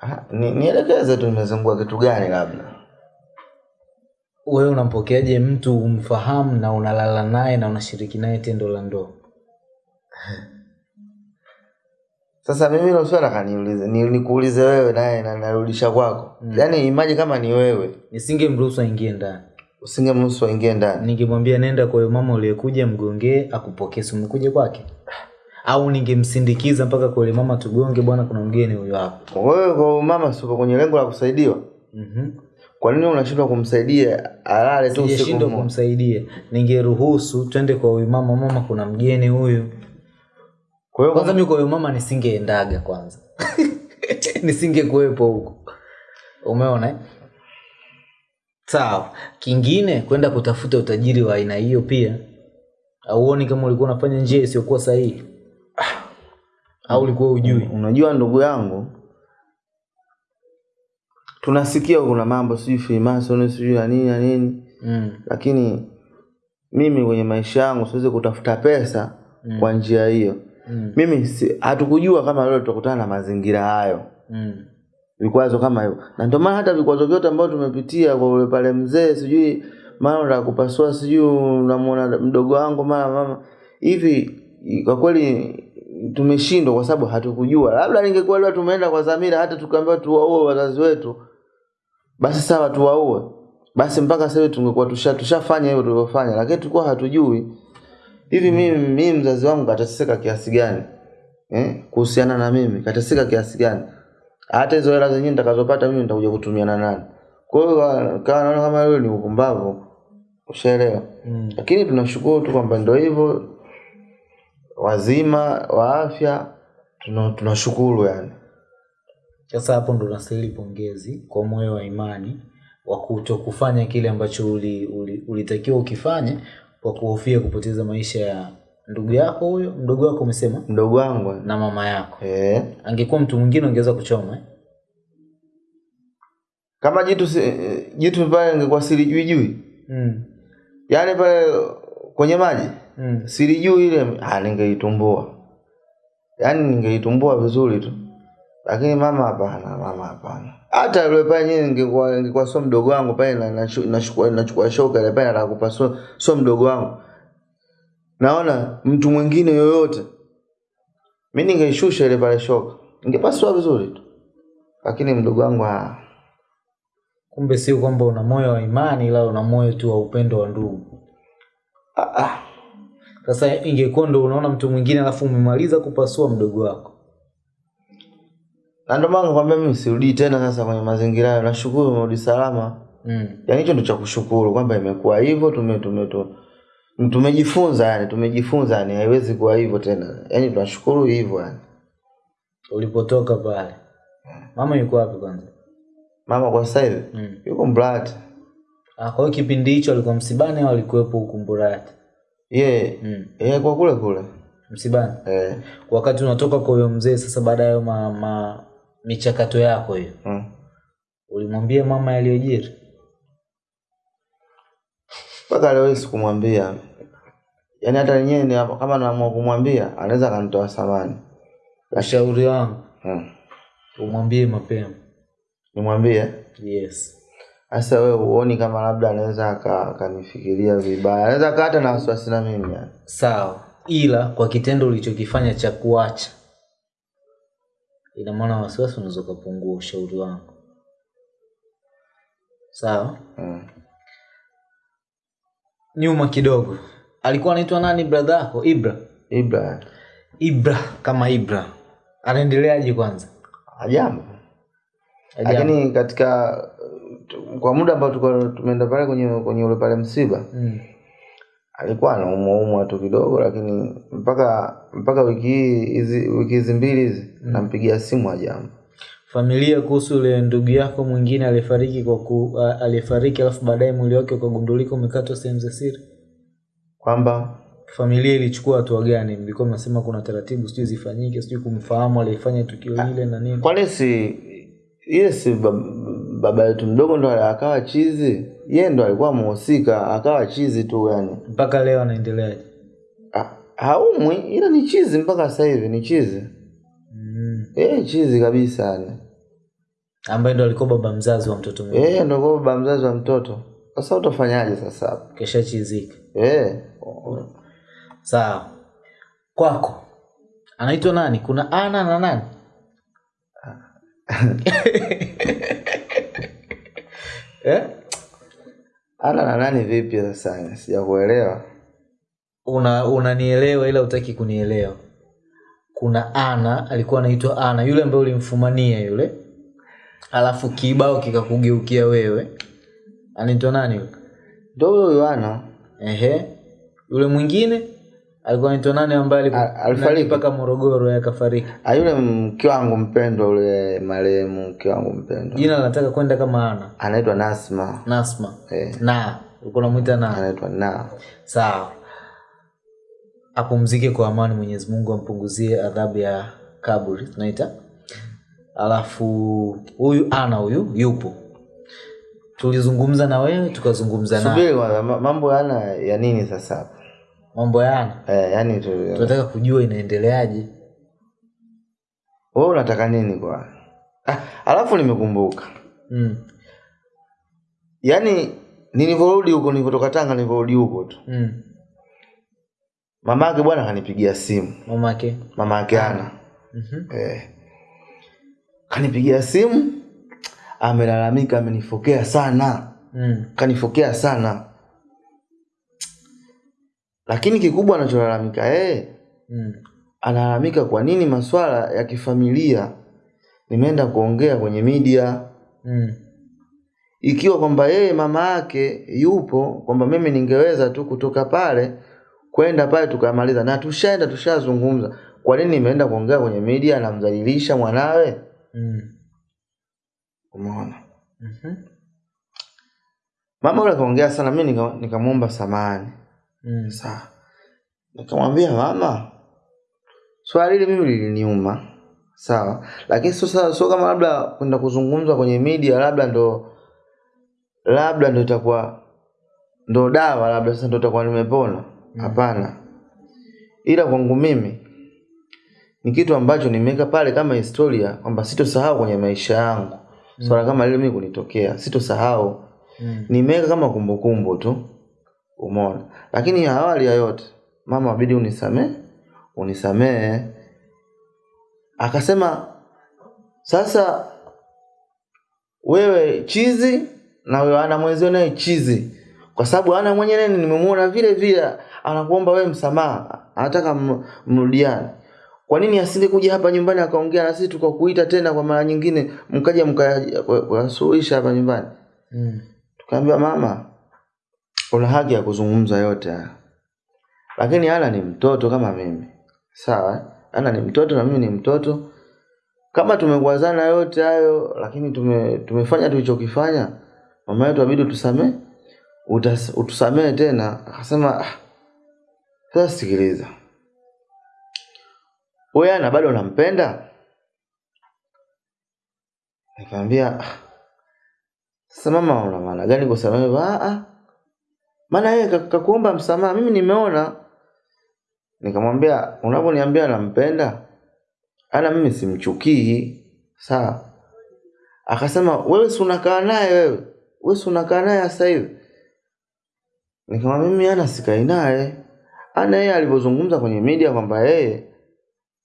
Ah, ni, nielekeze tu imezingua kitu gani labda? Wewe unampokeaje mtu umfahamu na unalala naye na unashiriki naye tendo la ndoa sasa mimi hilo swala kaniulize ni, nikuulize wewe naye na narudisha kwako. Mm. yaani imaji kama ni wewe. Nisingemruhusu aingie ndani. Usingemruhusu aingie ndani. Ningemwambia nenda kwa mama uliyekuja mgongee akupokee si umekuja kwake? Au ningemsindikiza mpaka kwa mama tugonge bwana kuna mgeni huyo hapo wewe kwa mama siko kwenye lengo la kusaidiwa? Mhm. kwa nini unashindwa kumsaidia alale tu usiku kumsaidia. Ningeruhusu twende kwa huyu mama mama kuna mgeni huyu kwa hiyo kwanza mi kwa huyo mama nisingeendaga kwanza. Nisingekuwepo huko. Umeona eh? sawa. Kingine kwenda kutafuta utajiri wa aina hiyo pia. Auoni kama ulikuwa unafanya njia isiyokuwa sahihi? Au ulikuwa ujui unajua ndugu yangu tunasikia kuna mambo sijui freemason sijui na nini na nini. Mm. lakini mimi kwenye maisha yangu siwezi kutafuta pesa Mm. kwa njia hiyo Mm. mimi si, hatukujua kama leo tutakutana na mazingira hayo. Mm. vikwazo kama hivyo. Na ndio maana hata vikwazo vyote ambavyo tumepitia kwa ule pale mzee sijui mara unataka kupasua sijui unamwona mdogo wangu mara mama. Hivi kwa kweli tumeshindwa kwa sababu hatukujua. Labda ningekuwa leo tumeenda kwa dhamira hata tukaambiwa tuwaue wazazi wetu basi sawa tuwaue. Basi mpaka sasa tungekuwa tusha tushafanya hivyo tulivyofanya lakini tulikuwa hatujui hivi mimi mimi mzazi wangu kataseka kiasi gani? Eh kuhusiana na mimi kataseka kiasi gani? Hata hizo hela zenyewe nitakazopata mimi nitakuja kutumia na nani? Kwa hiyo kama naona kama hiyo ni upumbavu ushaelewa? Mm. lakini tunashukuru tu kwamba ndio hivyo. Wazima wa afya tuna- tunashukuru yani. Sasa hapo ndo unastahili pongezi kwa moyo wa imani wa kuto kufanya kile ambacho ulitakiwa uli, uli ukifanye kwa kuhofia kupoteza maisha ya ndugu yako huyo mdogo wako umesema? Mdogo wangu. Na mama yako. Eh angekuwa mtu mwingine ungeweza kuchoma eh? kama jitu jitu pale ingekuwa silijui jui. Mm. yaani pale kwenye maji? Mm. silijui ile ah, ningeitumbua. Yaani ningeitumbua vizuri tu lakini mama hapana mama hapana. Hata yule pale nyinyi ningekuwa ningekuwa sio mdogo wangu pale na- nachukua nachukua shoka ile pale atakupa so, sio mdogo wangu. Naona mtu mwingine yoyote mimi ningeishusha ile pale shoka. Ningepasua vizuri tu. Lakini mdogo wangu ah, kumbe sio kwamba una moyo wa imani ila una moyo tu wa upendo wa ndugu. Ah, ah. sasa ingekuwa ndo unaona mtu mwingine alafu umemaliza kupasua mdogo wako na ndio maana nakwambia mimi sirudi tena sasa kwenye mazingira hayo. Nashukuru umerudi salama. Mm. yaani hicho ndio cha kushukuru kwamba imekuwa hivyo tume tume tu- tumejifunza yani tumejifunza yani haiwezi kuwa hivyo tena. Yaani tunashukuru hivyo yani. Ulipotoka pale. Mama yuko wapi kwanza? Mama kwa sasa hivi? Mm. yuko mbrati Ah, kwa hiyo kipindi hicho alikuwa msibani au alikuwepo huku Mburati? yeye Mm. yeye kwa kule kule. Msibani. eh. Wakati unatoka kwa huyo mzee sasa baada ya ma, ma, michakato yako hiyo. mm. Ulimwambia mama yaliyojiri? mpaka leo hii sikumwambia yaani hata yenyewe ni hapo, kama naamua kumwambia anaweza akanitoa samani Ushauri wangu mm. umwambie mapema. nimwambie Yes. sasa wewe huoni kama labda anaweza akanifikiria vibaya anaweza hata na wasiwasi na mimi yani Sawa. Ila kwa kitendo ulichokifanya cha kuacha ina maana wasiwasi unaweza ukapungua ushauri wangu. Sawa? mm. Nyuma kidogo. Alikuwa anaitwa nani brother yako? Ibra. Ibra Ibra kama Ibra. Anaendeleaje kwanza? Ajabu. lakini katika kwa muda ambao tulikuwa tumeenda pale kwenye kwenye ule pale msiba Mm. Alikuwa anaumwa umwa tu kidogo lakini mpaka mpaka wiki hii hizi wiki hizi mbili hizi mm. nampigia simu ajambo Familia kuhusu yule ndugu yako mwingine aliyefariki kwa ku, alifariki alafu baadaye mwili wake ukagundulika umekatwa sehemu za siri. kwamba Familia ilichukua hatua gani? Mlikuwa mnasema kuna taratibu sijui zifanyike, sijui kumfahamu aliyefanya tukio lile na nini. kwani si ile si bab- baba yetu mdogo ndo akawa chizi yeye ndo alikuwa mhusika akawa chizi tu yani Mpaka leo anaendeleaje? Ha- haumwi ila ni chizi mpaka sasa hivi ni chizi Mm. eh chizi kabisa yani Ambaye ndo alikuwa baba mzazi wa mtoto mwingine. eh ndo alikuwa baba mzazi wa mtoto sasa utafanyaje sasa hapo Kesha chizika. eh Sawa. Kwako. Anaitwa nani? Kuna Ana na nani? eh? ana na nani vipi sasa? Sijakuelewa. Una unanielewa ila utaki kunielewa. kuna ana alikuwa anaitwa ana yule ambaye ulimfumania yule. Alafu kibao kikakugeukia wewe. Anaitwa nani yule? Ndo huyo Yohana ehe. Yule mwingine alikuwa naitwa nani ambaye alifariki. mpaka morogoro yeye akafariki? Ah, yule mke wangu mpendwa yule marehemu mke wangu mpendwa. Jina linataka kwenda kama ana? Anaitwa Nasma. Nasma. Eh, na ulikuwa unamwita na? Anaitwa na. Sawa. Apumzike kwa amani mwenyezi mungu ampunguzie adhabu ya kaburi tunaita. Alafu huyu ana huyu yupo. Tulizungumza na wewe tukazungumza na mambo yana ya nini sasa mambo yana ana eh, yani tu tunataka kujua inaendeleaje. Wewe unataka nini kwa? Ah, alafu nimekumbuka. Mm. yaani nilivyorudi huko nilivyotoka Tanga nilivyorudi huko tu. Mm. mama bwana kanipigia simu. Mamake? Mamake ana. Mm-hmm. eh, kanipigia simu amelalamika amenifokea sana. Mm. kanifokea sana lakini kikubwa anacholalamika yeye mm. analalamika kwa nini maswala ya kifamilia nimeenda kuongea kwenye media mm. ikiwa kwamba yeye mama yake yupo kwamba mimi ningeweza tu kutoka pale kwenda pale tukamaliza na tushaenda tushazungumza kwa nini nimeenda kuongea kwenye media anamdhalilisha mwanawe mm. umeona mm-hmm. mama yule akaongea sana mi nika- nikamwomba samani mm. sawa nikamwambia mama swali hili mimi liliniuma. Sawa. Lakini sio sio kama labda kwenda kuzungumzwa kwenye media labda ndo labda ndo itakuwa ndo dawa labda sasa ndo itakuwa nimepona. Hapana. Ila kwangu mimi ni kitu ambacho nimeweka pale kama historia kwamba sitosahau kwenye maisha yangu. Swala kama lile mimi kunitokea sitosahau. Mm. nimeweka kama kumbukumbu tu umeona? Lakini awali ya yote mama abidi unisamee unisamee. Akasema sasa wewe chizi na wewe ana mwenzio naye chizi. Kwa sababu ana mwenyewe nimemuona vile vile. Anakuomba wewe msamaha. Anataka mrudiane. Kwa nini asingekuja hapa nyumbani akaongea na sisi tukakuita tena kwa mara nyingine mkaja mkasuluhisha hapa nyumbani? Mm. tukaambiwa mama una haki ya kuzungumza yote haya. Lakini ana ni mtoto kama mimi. Sawa ana ni mtoto na mimi ni mtoto. Kama tumekwazana yote hayo lakini tume, tumefanya tulichokifanya mama yetu abidi utusamee utusamee tena. Akasema "Ah, sasa sikiliza. Wewe ana bado unampenda? Nikamwambia "Ah, sasa mama una maana gani kusamehe? Ah. Maana yeye ka- kakuomba msamaha mimi nimeona. Nikamwambia unaponiambia nampenda ana mimi simchukii. Sawa. Akasema wewe si unakaa naye wewe? Wewe si unakaa naye sasa hivi? Nikamwambia mimi ana sikai naye. Ana yeye alivyozungumza kwenye media kwamba yeye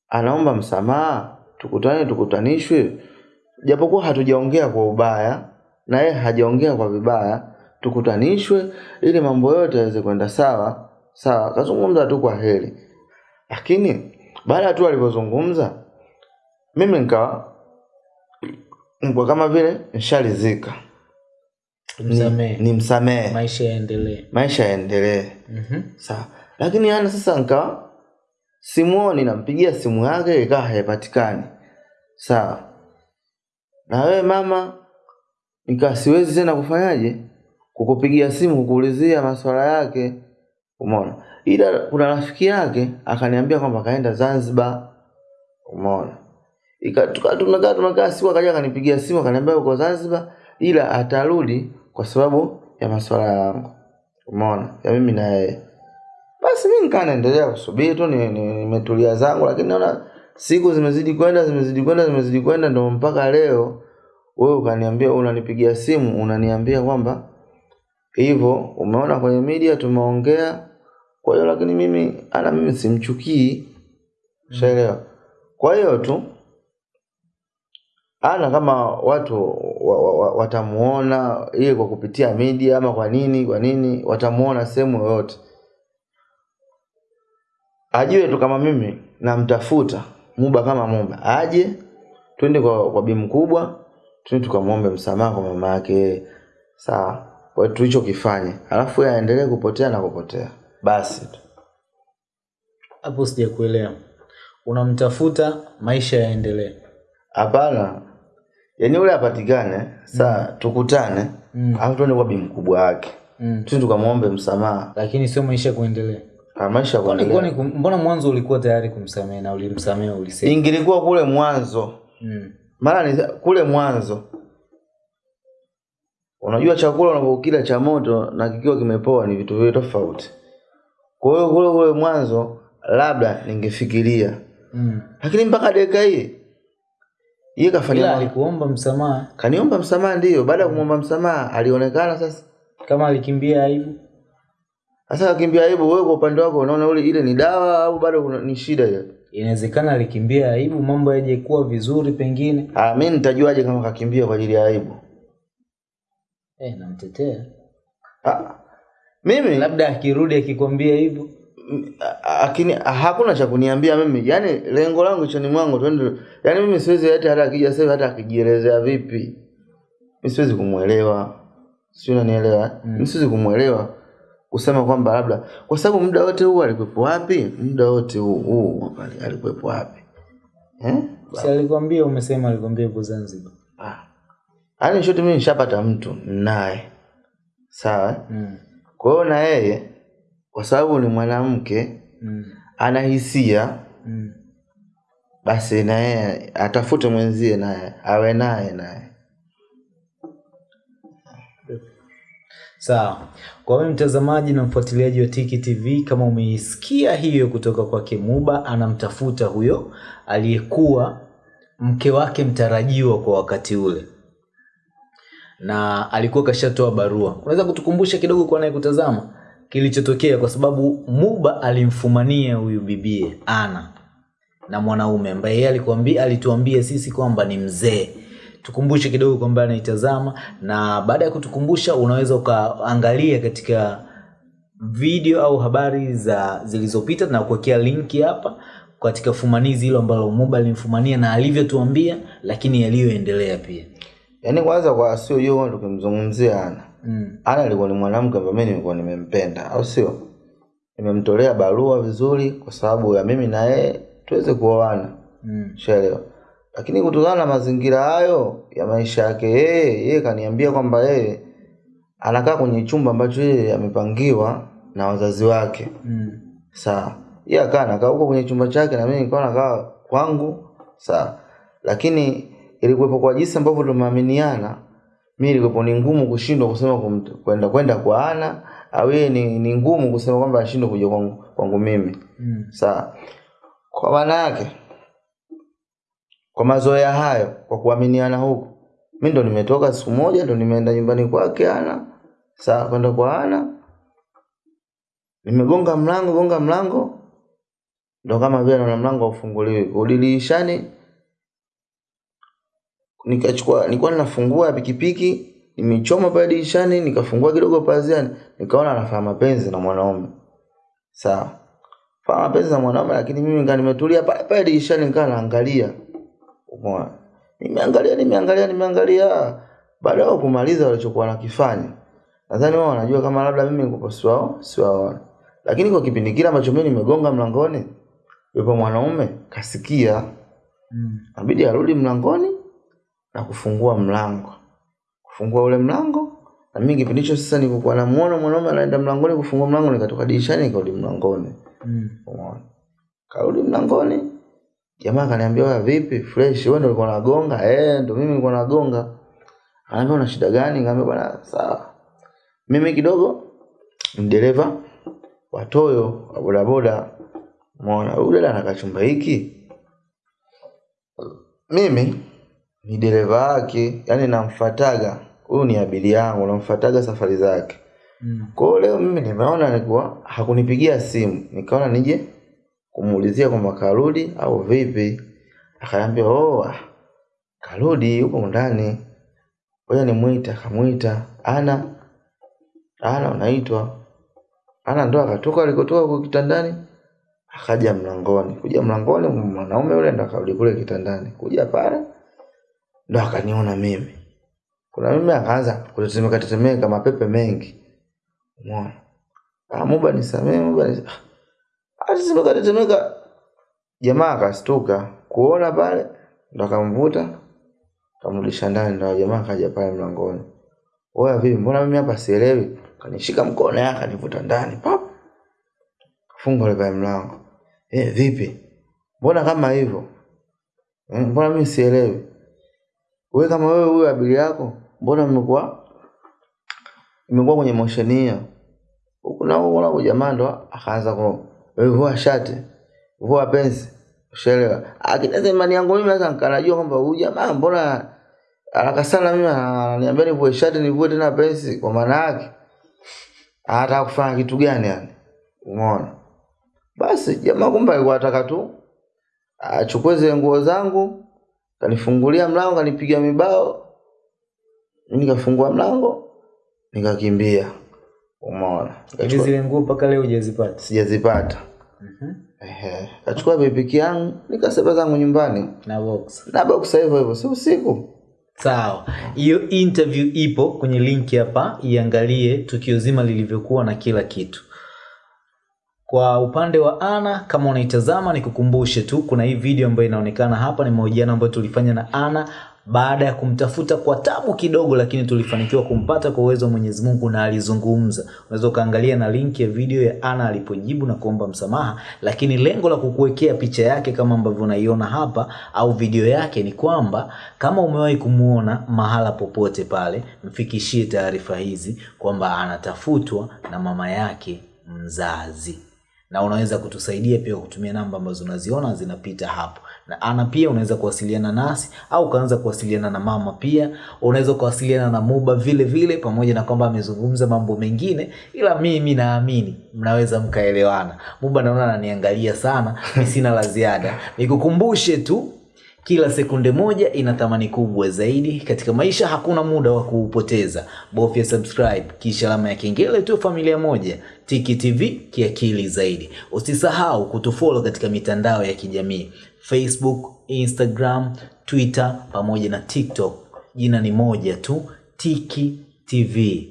anaomba msamaha tukutane tukutanishwe. Japokuwa hatujaongea kwa ubaya na yeye hajaongea kwa vibaya tukutanishwe ili mambo yote yaweze kwenda sawa. Sawa akazungumza tu kwa heri. Lakini baada ya tu alivyozungumza mimi nikawa nikuwa kama vile nshalizika nimsamehe ni maisha yaendelee. Maisha yaendelee. Mhm. sawa. Lakini yani sasa nikawa simuoni nampigia simu yake ikawa haipatikani. Sawa. Na wewe mama nikawa siwezi tena kufanyaje kukupigia simu kukuulizia maswala yake. Umeona? Ila kuna rafiki yake akaniambia kwamba kaenda zanzibar. Umeona? Tunakaa tunakaa siku akaja akanipigia simu akaniambia uko zanzibar ila atarudi kwa sababu ya maswala yangu umeona? Ya mimi na yeye. Basi mi nikaa naendelea kusubiri tu nimetulia ni, ni zangu lakini naona siku zimezidi kwenda zimezidi kwenda zimezidi kwenda ndo mpaka leo wewe ukaniambia unanipigia simu unaniambia kwamba hivyo umeona kwenye media tumeongea. Kwa hiyo lakini mimi ana mimi simchukii. Shaelewa kwa hiyo tu ana kama watu wa, wa, wa, watamuona ile kwa kupitia media ama kwa nini kwa nini watamuona sehemu yoyote. Ajue tu kama mimi namtafuta muba kama muba aje twende kwa, kwa bi mkubwa twende tukamwombe msamaha kwa mama yake. Sawa kwa tulichokifanya alafu aendelee kupotea na kupotea. Basi tu. Hapo sijakuelewa. Unamtafuta maisha yaendelee. Hapana. Yaani ule apatikane saa tukutane Mm. alafu tuende kwa bi mkubwa wake. Mm. twende tukamwombe msamaha. Lakini sio maisha kuendelea. Maisha kuendelea. mbona mwanzo ulikuwa tayari kumsamehe na ulimsamehe ulisema? Ingilikuwa kule mwanzo. Mm. maana kule mwanzo unajua chakula unapokila cha moto na kikiwa kimepoa ni vitu viwili tofauti. Kwa hiyo kule kule mwanzo labda ningefikiria. Mm. lakini mpaka dakika hii yeye kafanya alikuomba msamaha. Kaniomba msamaha ndio. Baada ya kumwomba msamaha alionekana sasa. Kama alikimbia aibu. Sasa akimbia aibu wewe kwa upande wako unaona ule ile ni dawa au bado ni shida ya inawezekana alikimbia aibu mambo yaje kuwa vizuri pengine. Ah mimi nitajuaje kama kakimbia kwa ajili ya aibu eh, namtetea. Ah mimi labda akirudi akikwambia hivyo. Lakini hakuna cha kuniambia mimi. Yaani lengo langu choni mwangu twende yaani mimi siwezi hata hata akija sasa hata akijielezea vipi. Mimi siwezi kumwelewa. Sio unanielewa? Mm. mimi siwezi kumwelewa kusema kwamba labda kwa sababu muda wote huu alikuwepo wapi? Muda wote huu huu alikuwepo wapi? Eh? Si alikwambia umesema alikwambia yuko zanzibar. Ah yani shoti mimi nishapata mtu naye sawa mm. kwa hiyo na yeye kwa sababu ni mwanamke mm. ana hisia mm. basi na yeye atafute mwenzie naye awe naye naye sawa kwa wewe mtazamaji na mfuatiliaji wa tiki tv kama umeisikia hiyo kutoka kwake muba anamtafuta huyo aliyekuwa mke wake mtarajiwa kwa wakati ule na alikuwa kashatoa barua. Unaweza kutukumbusha kidogo kwa naye kutazama? Kilichotokea kwa sababu muba alimfumania huyu bibie ana na mwanaume ambaye yeye alikuambia alituambia sisi kwamba ni mzee. Tukumbushe kidogo kwamba anaitazama na baada ya kutukumbusha unaweza ukaangalia katika video au habari za zilizopita na kuwekea linki hapa katika fumanizi hilo ambalo muba alimfumania na alivyotuambia lakini yaliyoendelea pia yaani kwanza kwa sio hiyo tukimzungumzia ana mm. ana alikuwa ni mwanamke ambaye mimi nilikuwa nimempenda au sio? Nimemtolea barua vizuri kwa sababu ya mimi na yeye tuweze kuoana. Mm. shaelewa lakini kutokana na mazingira hayo ya maisha yake yeye yeye kaniambia kwamba yeye anakaa kwenye chumba ambacho yeye amepangiwa na wazazi wake. Mm. sawa. Yeye akaa anakaa huko kwenye chumba chake na mimi nilikuwa nakaa kwangu. Sawa. Lakini ilikuwepo kwa jinsi ambavyo tumeaminiana mimi ilikuwepo ni ngumu kushindwa kusema kwenda kwenda kwa ana au yeye ni, ni ngumu kusema kwamba ashindwe kuja kwangu, kwangu mimi. Mm. sawa kwa maana yake kwa mazoea hayo kwa kuaminiana huku mi ndo nimetoka siku moja ndo nimeenda nyumbani kwake ana sawa kwenda kwa ana nimegonga mlango gonga mlango ndo kama vile naona mlango haufunguliwi. Kurudi dirishani nikachukua nilikuwa ninafungua pikipiki nimechoma pale dirishani nikafungua kidogo pazia nikaona anafanya mapenzi na mwanaume. Sawa. Fanya mapenzi na mwanaume lakini mimi ngaa nimetulia pale pale dirishani nikaa naangalia. Umeona? Nimeangalia nimeangalia nimeangalia. Baada ya kumaliza walichokuwa nakifanya nadhani wao wanajua kama labda mimi niko siwao siwaona lakini kwa kipindi kile ambacho mimi nimegonga mlangoni yupo mwanaume kasikia. Mm. abidi arudi mlangoni na kufungua mlango kufungua ule mlango na mimi kipindi hicho sasa nilikuwa namuona mwanaume anaenda mlangoni kufungua mlango nikatoka dirishani nikarudi mlangoni Mm. Umeona? Karudi mlangoni. Jamaa akaniambia wewe vipi fresh wewe ndio ulikuwa unagonga? Eh, ndio mimi nilikuwa nagonga. anaambia una shida gani? Nikamwambia bwana sawa. Mimi kidogo ni dereva wa Toyo wa bodaboda. Umeona? Huyu dada anakachumba hiki. Mimi ni dereva wake, yani namfuataga. Huyu ni abiria yangu, namfuataga safari zake. Mm. Kwa hiyo leo mimi nimeona nikuwa hakunipigia simu, nikaona nije kumuulizia kwamba karudi au vipi. Akaambia oh, ah, karudi yuko ndani. Ngoja nimuite, akamwita. Ana Ana unaitwa. Ana ndo akatoka alikotoka kwa kitandani. akaja mlangoni kuja mlangoni mwanaume yule ndo akarudi kule kitandani kuja pale ndo akaniona mimi. Kuna mimi akaanza kutetemeka tetemeka mapepe mengi. Umeona? Ah muba nisamee muba nisamee atetemeka tetemeka jamaa akastuka kuona pale ndo akamvuta kamrudisha ndani ndo jamaa kaja pale mlangoni. Oya vipi mbona mimi hapa sielewi? Kanishika mkono yake akanivuta ndani pap funga ile pale mlango. Eh vipi? Mbona kama hivyo? Eh, mbona mimi sielewi wewe kama wewe huyo abili yako mbona mmekuwa? Imekuwa kwenye motion hiyo Huko na huko na jamaa ndo akaanza ku wewe vua shati vua pensi ushaelewa akinaweza imani yangu mimi sasa nikanajua kwamba huyu jamaa mbona haraka sana mimi ananiambia nivue shati nivue tena pensi kwa maana yake anataka kufanya kitu gani yani? Umeona? Basi jamaa kumbe alikuwa anataka tu achukue zile nguo zangu kanifungulia mlango kanipiga mibao. Nikafungua mlango nikakimbia. Umeona? Hivi zile nguo mpaka leo hujazipata? Sijazipata. Mhm. Ehe. kachukua pikipiki yangu nikasema zangu nyumbani. Na box. Na box hivyo hivyo si usiku. Sawa. Hiyo interview ipo kwenye linki hapa iangalie tukio zima lilivyokuwa na kila kitu kwa upande wa ana kama unaitazama nikukumbushe tu kuna hii video ambayo inaonekana hapa ni mahojiano ambayo tulifanya na ana baada ya kumtafuta kwa tabu kidogo lakini tulifanikiwa kumpata kwa uwezo wa mwenyezi mungu na alizungumza. Unaweza ukaangalia na linki ya video ya ana alipojibu na kuomba msamaha lakini lengo la kukuwekea picha yake kama ambavyo unaiona hapa au video yake ni kwamba kama umewahi kumuona mahala popote pale mfikishie taarifa hizi kwamba anatafutwa na mama yake mzazi na unaweza kutusaidia pia kutumia namba ambazo unaziona zinapita hapo. Na ana pia unaweza kuwasiliana nasi au ukaanza kuwasiliana na mama pia. Unaweza kuwasiliana na muba vile vile pamoja na kwamba amezungumza mambo mengine ila mimi naamini mnaweza mkaelewana. Muba naona ananiangalia sana mi sina la ziada. Nikukumbushe tu kila sekunde moja ina thamani kubwa zaidi katika maisha hakuna muda wa kuupoteza. Bofya subscribe kisha alama ya kengele tu familia moja tiki tv kiakili zaidi. Usisahau kutufollow katika mitandao ya kijamii. Facebook instagram twitter pamoja na tiktok. Jina ni moja tu tiki tv